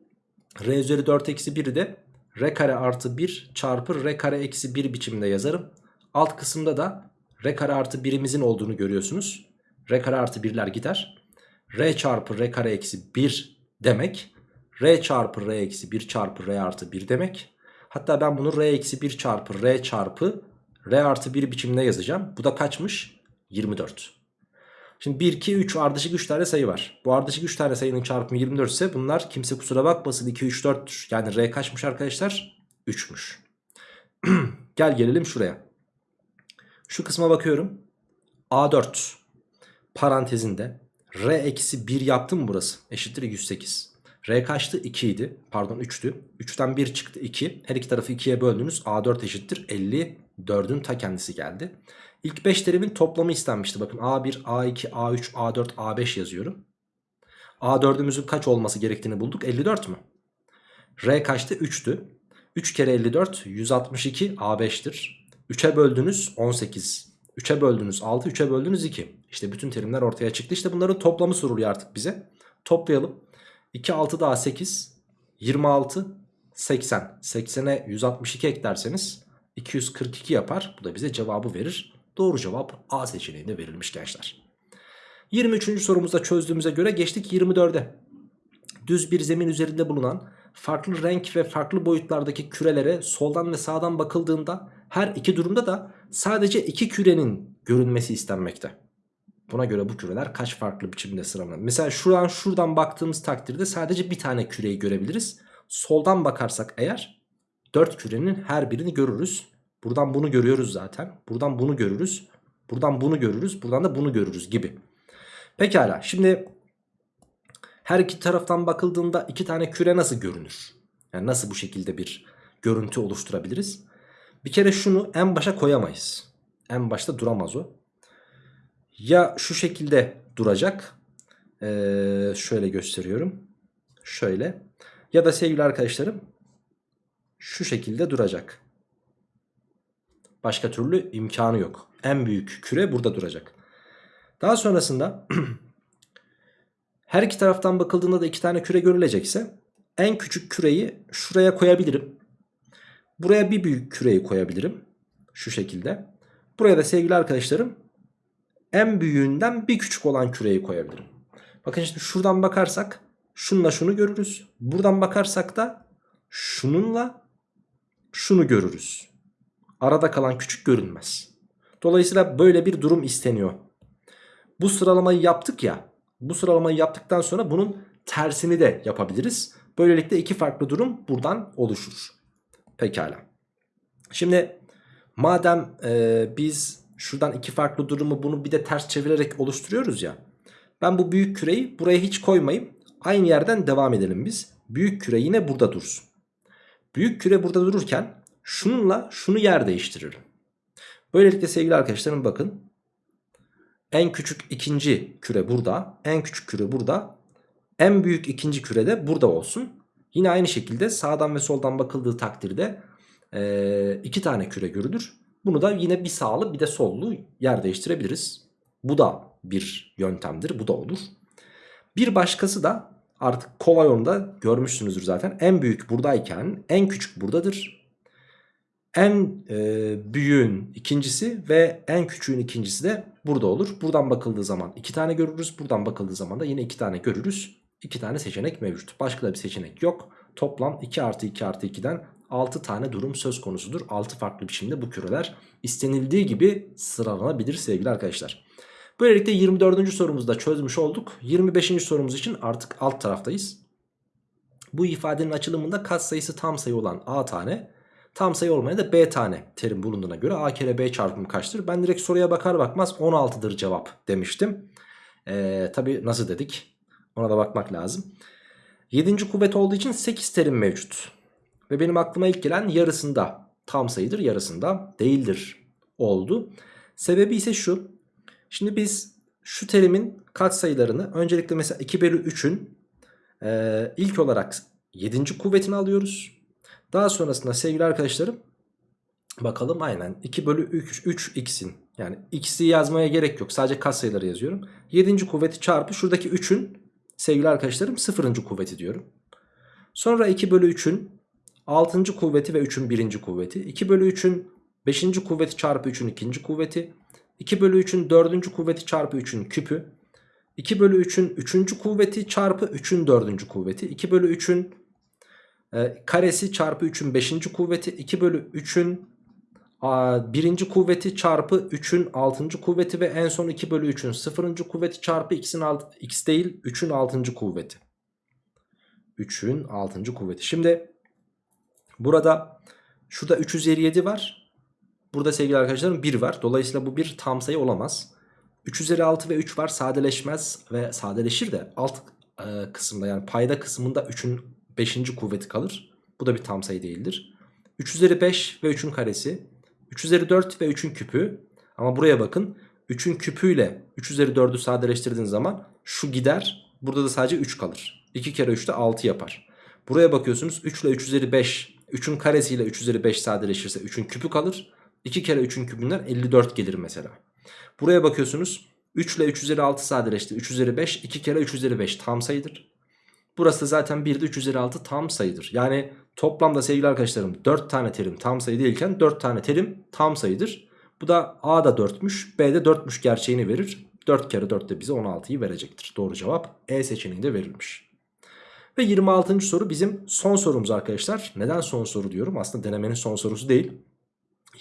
Speaker 1: R üzeri 4 eksi 1'i de R kare artı 1 çarpı R kare eksi 1 biçiminde yazarım. Alt kısımda da R kare artı 1'imizin olduğunu görüyorsunuz. R kare artı 1'ler gider. R çarpı R kare eksi 1 demek. R çarpı R eksi 1 çarpı R artı 1 demek. Hatta ben bunu R eksi 1 çarpı R çarpı R artı 1 biçiminde yazacağım. Bu da kaçmış? 24. Şimdi 1, 2, 3 ardışık 3 tane sayı var. Bu ardışık 3 tane sayının çarpımı 24 ise bunlar kimse kusura bakmasın 2, 3, 4 yani R kaçmış arkadaşlar? 3'müş. (clears throat) Gel gelelim şuraya. Şu kısma bakıyorum. A4 parantezinde R eksi 1 yaptım burası? Eşittir 108. R kaçtı? 2 idi. Pardon 3'tü. 3'ten 1 çıktı 2. Her iki tarafı 2'ye böldünüz. A4 eşittir 54'ün ta kendisi geldi. İlk 5 terimin toplamı istenmişti. Bakın A1, A2, A3, A4, A5 yazıyorum. A4'ümüzün kaç olması gerektiğini bulduk. 54 mü? R kaçtı? 3'tü. 3 kere 54 162 A5'tir. 3'e böldünüz 18. 3'e böldünüz 6, 3'e böldünüz 2. İşte bütün terimler ortaya çıktı. İşte bunların toplamı soruluyor artık bize. Toplayalım. 2, 6 daha 8, 26, 80. 80'e 162 eklerseniz 242 yapar. Bu da bize cevabı verir. Doğru cevap A seçeneğinde verilmiş gençler. 23. sorumuzda çözdüğümüze göre geçtik 24'e. Düz bir zemin üzerinde bulunan farklı renk ve farklı boyutlardaki kürelere soldan ve sağdan bakıldığında her iki durumda da sadece iki kürenin görünmesi istenmekte. Buna göre bu küreler kaç farklı biçimde sıralanır? Mesela şuradan şuradan baktığımız takdirde sadece bir tane küreyi görebiliriz. Soldan bakarsak eğer 4 kürenin her birini görürüz. Buradan bunu görüyoruz zaten. Buradan bunu görürüz. Buradan bunu görürüz. Buradan da bunu görürüz gibi. Pekala şimdi her iki taraftan bakıldığında iki tane küre nasıl görünür? Yani nasıl bu şekilde bir görüntü oluşturabiliriz? Bir kere şunu en başa koyamayız. En başta duramaz o. Ya şu şekilde duracak. Ee, şöyle gösteriyorum. Şöyle. Ya da sevgili arkadaşlarım şu şekilde duracak. Başka türlü imkanı yok. En büyük küre burada duracak. Daha sonrasında (clears throat) her iki taraftan bakıldığında da iki tane küre görülecekse en küçük küreyi şuraya koyabilirim. Buraya bir büyük küreyi koyabilirim. Şu şekilde. Buraya da sevgili arkadaşlarım en büyüğünden bir küçük olan küreyi koyabilirim. Bakın şimdi şuradan bakarsak şununla şunu görürüz. Buradan bakarsak da şununla şunu görürüz. Arada kalan küçük görünmez. Dolayısıyla böyle bir durum isteniyor. Bu sıralamayı yaptık ya. Bu sıralamayı yaptıktan sonra bunun tersini de yapabiliriz. Böylelikle iki farklı durum buradan oluşur. Pekala. Şimdi madem e, biz şuradan iki farklı durumu bunu bir de ters çevirerek oluşturuyoruz ya. Ben bu büyük küreyi buraya hiç koymayayım. Aynı yerden devam edelim biz. Büyük küre yine burada dursun. Büyük küre burada dururken şununla şunu yer değiştiririm. Böylelikle sevgili arkadaşlarım bakın. En küçük ikinci küre burada. En küçük küre burada. En büyük ikinci küre de burada olsun. Yine aynı şekilde sağdan ve soldan bakıldığı takdirde e, iki tane küre görülür. Bunu da yine bir sağlı bir de sollu yer değiştirebiliriz. Bu da bir yöntemdir. Bu da olur. Bir başkası da artık kolay onda görmüşsünüzdür zaten. En büyük buradayken en küçük buradadır. En e, büyüğün ikincisi ve en küçüğün ikincisi de burada olur. Buradan bakıldığı zaman iki tane görürüz. Buradan bakıldığı zaman da yine iki tane görürüz. İki tane seçenek mevcut. Başka da bir seçenek yok. Toplam 2 artı 2 artı 2'den 6 tane durum söz konusudur. 6 farklı biçimde bu küreler istenildiği gibi sıralanabilir sevgili arkadaşlar. Böylelikle 24. sorumuzu da çözmüş olduk. 25. sorumuz için artık alt taraftayız. Bu ifadenin açılımında katsayısı tam sayı olan a tane, tam sayı olmayan da b tane terim bulunduğuna göre a kere b çarpımı kaçtır? Ben direkt soruya bakar bakmaz 16'dır cevap demiştim. Ee, Tabi nasıl dedik? Ona da bakmak lazım. 7. kuvvet olduğu için 8 terim mevcut. Ve benim aklıma ilk gelen yarısında tam sayıdır yarısında değildir oldu. Sebebi ise şu. Şimdi biz şu terimin katsayılarını öncelikle mesela 2 bölü 3'ün e, ilk olarak 7. kuvvetini alıyoruz. Daha sonrasında sevgili arkadaşlarım bakalım aynen 2 bölü 3, 3 x'in yani x'i yazmaya gerek yok sadece katsayıları yazıyorum. 7. kuvveti çarpı şuradaki 3'ün sevgili arkadaşlarım 0. kuvveti diyorum. Sonra 2 bölü 3'ün 6. kuvveti ve 3'ün 1. kuvveti. 2 bölü 3'ün 5. kuvveti çarpı 3'ün 2. kuvveti. 2 bölü 3'ün 4. kuvveti çarpı 3'ün küpü. 2 bölü 3'ün 3. kuvveti çarpı 3'ün 4. kuvveti. 2 bölü 3'ün e, karesi çarpı 3'ün 5. kuvveti. 2 bölü 3'ün 1. kuvveti çarpı 3'ün 6. kuvveti ve en son 2 bölü 3'ün 0. kuvveti çarpı x'in alt, x değil 3'ün 6. kuvveti. 3'ün 6. kuvveti. Şimdi burada şurada 3 üzeri 7 var. Burada sevgili arkadaşlarım 1 var. Dolayısıyla bu bir tam sayı olamaz. 3 üzeri 6 ve 3 var sadeleşmez ve sadeleşir de alt e, kısımda yani payda kısmında 3'ün 5. kuvveti kalır. Bu da bir tam sayı değildir. 3 üzeri 5 ve 3'ün karesi. 3 üzeri 4 ve 3'ün küpü. Ama buraya bakın 3'ün küpüyle 3 üzeri 4'ü sadeleştirdiğiniz zaman şu gider. Burada da sadece 3 kalır. 2 kere 3 de 6 yapar. Buraya bakıyorsunuz 3 ile 3 üzeri 5. 3'ün karesiyle 3 üzeri 5 sadeleşirse 3'ün küpü kalır. 2 kere 3'ün küpünden 54 gelir mesela. Buraya bakıyorsunuz 3 ile 3 üzeri 6 sadeleşti. 3 üzeri 5 2 kere 3 üzeri 5 tam sayıdır. Burası da zaten 1 de 3 üzeri 6 tam sayıdır. Yani toplamda sevgili arkadaşlarım 4 tane terim tam sayı değilken 4 tane terim tam sayıdır. Bu da A da 4'müş B de 4'müş gerçeğini verir. 4 kere 4 de bize 16'yı verecektir. Doğru cevap E seçeneğinde verilmiş. Ve 26. soru bizim son sorumuz arkadaşlar. Neden son soru diyorum? Aslında denemenin son sorusu değil.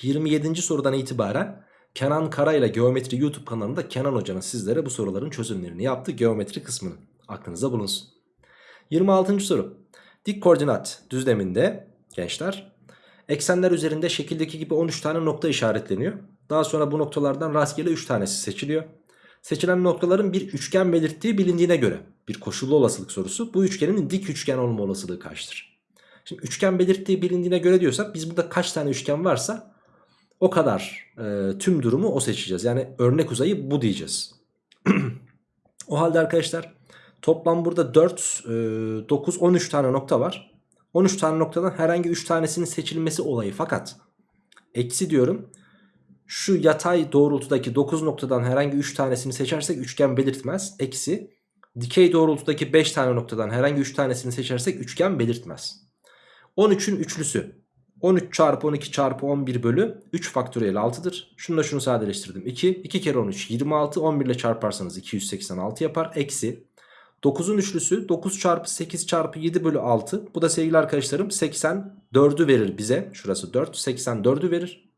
Speaker 1: 27. sorudan itibaren Kenan Kara ile Geometri YouTube kanalında Kenan Hoca'nın sizlere bu soruların çözümlerini yaptı. Geometri kısmını aklınıza bulunsun. 26. soru. Dik koordinat düzleminde gençler eksenler üzerinde şekildeki gibi 13 tane nokta işaretleniyor. Daha sonra bu noktalardan rastgele 3 tanesi seçiliyor. Seçilen noktaların bir üçgen belirttiği bilindiğine göre bir koşullu olasılık sorusu bu üçgenin dik üçgen olma olasılığı kaçtır? Şimdi üçgen belirttiği bilindiğine göre diyorsak biz burada kaç tane üçgen varsa o kadar e, tüm durumu o seçeceğiz. Yani örnek uzayı bu diyeceğiz. (clears throat) o halde arkadaşlar toplam burada 4, e, 9, 13 tane nokta var. 13 tane noktadan herhangi 3 tanesinin seçilmesi olayı fakat eksi diyorum şu yatay doğrultudaki 9 noktadan herhangi 3 tanesini seçersek üçgen belirtmez. Eksi dikey doğrultudaki 5 tane noktadan herhangi 3 tanesini seçersek üçgen belirtmez. 13'ün üçlüsü 13 çarpı 12 çarpı 11 bölü 3 faktöriyel 6'dır. Şunu da şunu sadeleştirdim. 2, 2 kere 13 26 11 ile çarparsanız 286 yapar. Eksi 9'un üçlüsü 9 çarpı 8 çarpı 7 bölü 6. Bu da sevgili arkadaşlarım 84'ü verir bize. Şurası 4 84'ü verir.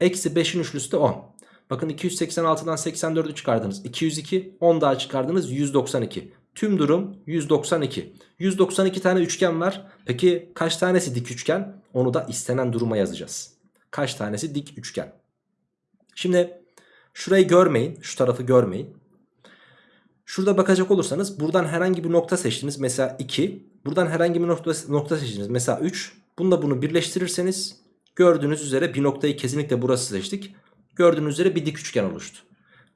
Speaker 1: Eksi 5'in üçlüsü de 10. Bakın 286'dan 84'ü çıkardınız. 202 10 daha çıkardınız 192. Tüm durum 192. 192 tane üçgen var. Peki kaç tanesi dik üçgen? Onu da istenen duruma yazacağız. Kaç tanesi dik üçgen? Şimdi şurayı görmeyin. Şu tarafı görmeyin. Şurada bakacak olursanız buradan herhangi bir nokta seçtiniz. Mesela 2. Buradan herhangi bir nokta, nokta seçtiniz. Mesela 3. Bununla bunu birleştirirseniz gördüğünüz üzere bir noktayı kesinlikle burası seçtik. Gördüğünüz üzere bir dik üçgen oluştu.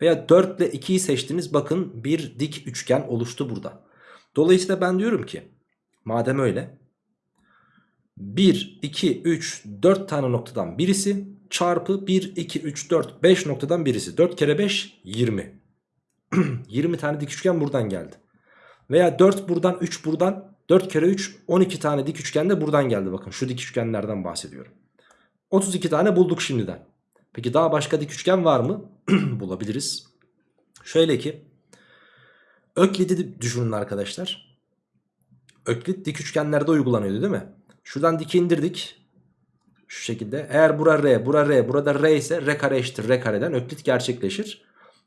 Speaker 1: Veya 4 ile 2'yi seçtiniz bakın bir dik üçgen oluştu burada. Dolayısıyla ben diyorum ki madem öyle 1, 2, 3, 4 tane noktadan birisi çarpı 1, 2, 3, 4, 5 noktadan birisi. 4 kere 5 20. 20 tane dik üçgen buradan geldi. Veya 4 buradan 3 buradan 4 kere 3 12 tane dik üçgen de buradan geldi. Bakın şu dik üçgenlerden bahsediyorum. 32 tane bulduk şimdiden. Peki daha başka dik üçgen var mı? (clears throat) Bulabiliriz. Şöyle ki Öklid'i düşünün arkadaşlar. Öklit dik üçgenlerde uygulanıyordu değil mi? Şuradan dik indirdik. Şu şekilde. Eğer bura R, bura R, burada R ise R kare eşittir R kareden Öklit gerçekleşir.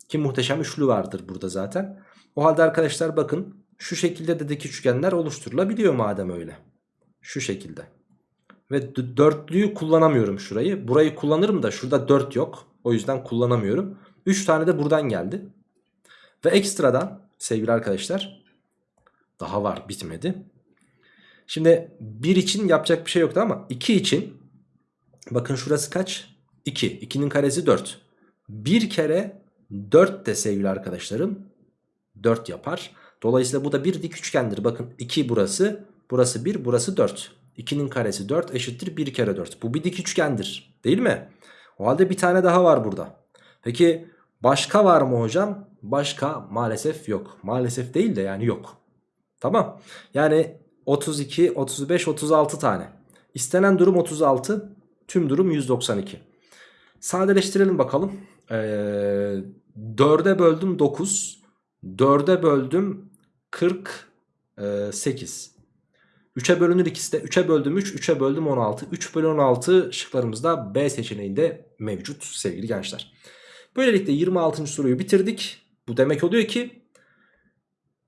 Speaker 1: Ki muhteşem üçlü vardır burada zaten. O halde arkadaşlar bakın şu şekilde de dik üçgenler oluşturulabiliyor madem öyle. Şu şekilde. Ve dörtlüyü kullanamıyorum şurayı. Burayı kullanırım da şurada 4 yok. O yüzden kullanamıyorum. 3 tane de buradan geldi. Ve ekstradan sevgili arkadaşlar daha var bitmedi. Şimdi 1 için yapacak bir şey yoktu ama 2 için bakın şurası kaç? 2. 2'nin karesi 4. 1 kere 4 de sevgili arkadaşlarım 4 yapar. Dolayısıyla bu da bir dik üçgendir. Bakın 2 burası, burası 1, burası 4. 2'nin karesi 4 eşittir 1 kere 4. Bu bir dik üçgendir değil mi? O halde bir tane daha var burada. Peki başka var mı hocam? Başka maalesef yok. Maalesef değil de yani yok. Tamam. Yani 32, 35, 36 tane. İstenen durum 36. Tüm durum 192. Sadeleştirelim bakalım. Ee, 4'e böldüm 9. 4'e böldüm 48. 3'e bölünür ikisi de. 3'e böldüm 3 3'e böldüm 16 3 bölü 16 şıklarımızda B seçeneğinde mevcut sevgili gençler. Böylelikle 26. soruyu bitirdik. Bu demek oluyor ki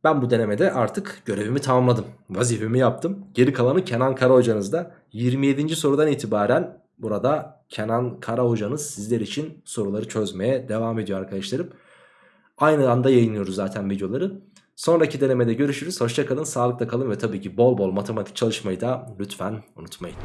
Speaker 1: ben bu denemede artık görevimi tamamladım. Vazifemi yaptım. Geri kalanı Kenan Kara hocanızda 27. sorudan itibaren burada Kenan Kara hocanız sizler için soruları çözmeye devam ediyor arkadaşlarım. Aynı anda yayınlıyoruz zaten videoları Sonraki denemede görüşürüz. Hoşçakalın, sağlıkla kalın ve tabii ki bol bol matematik çalışmayı da lütfen unutmayın.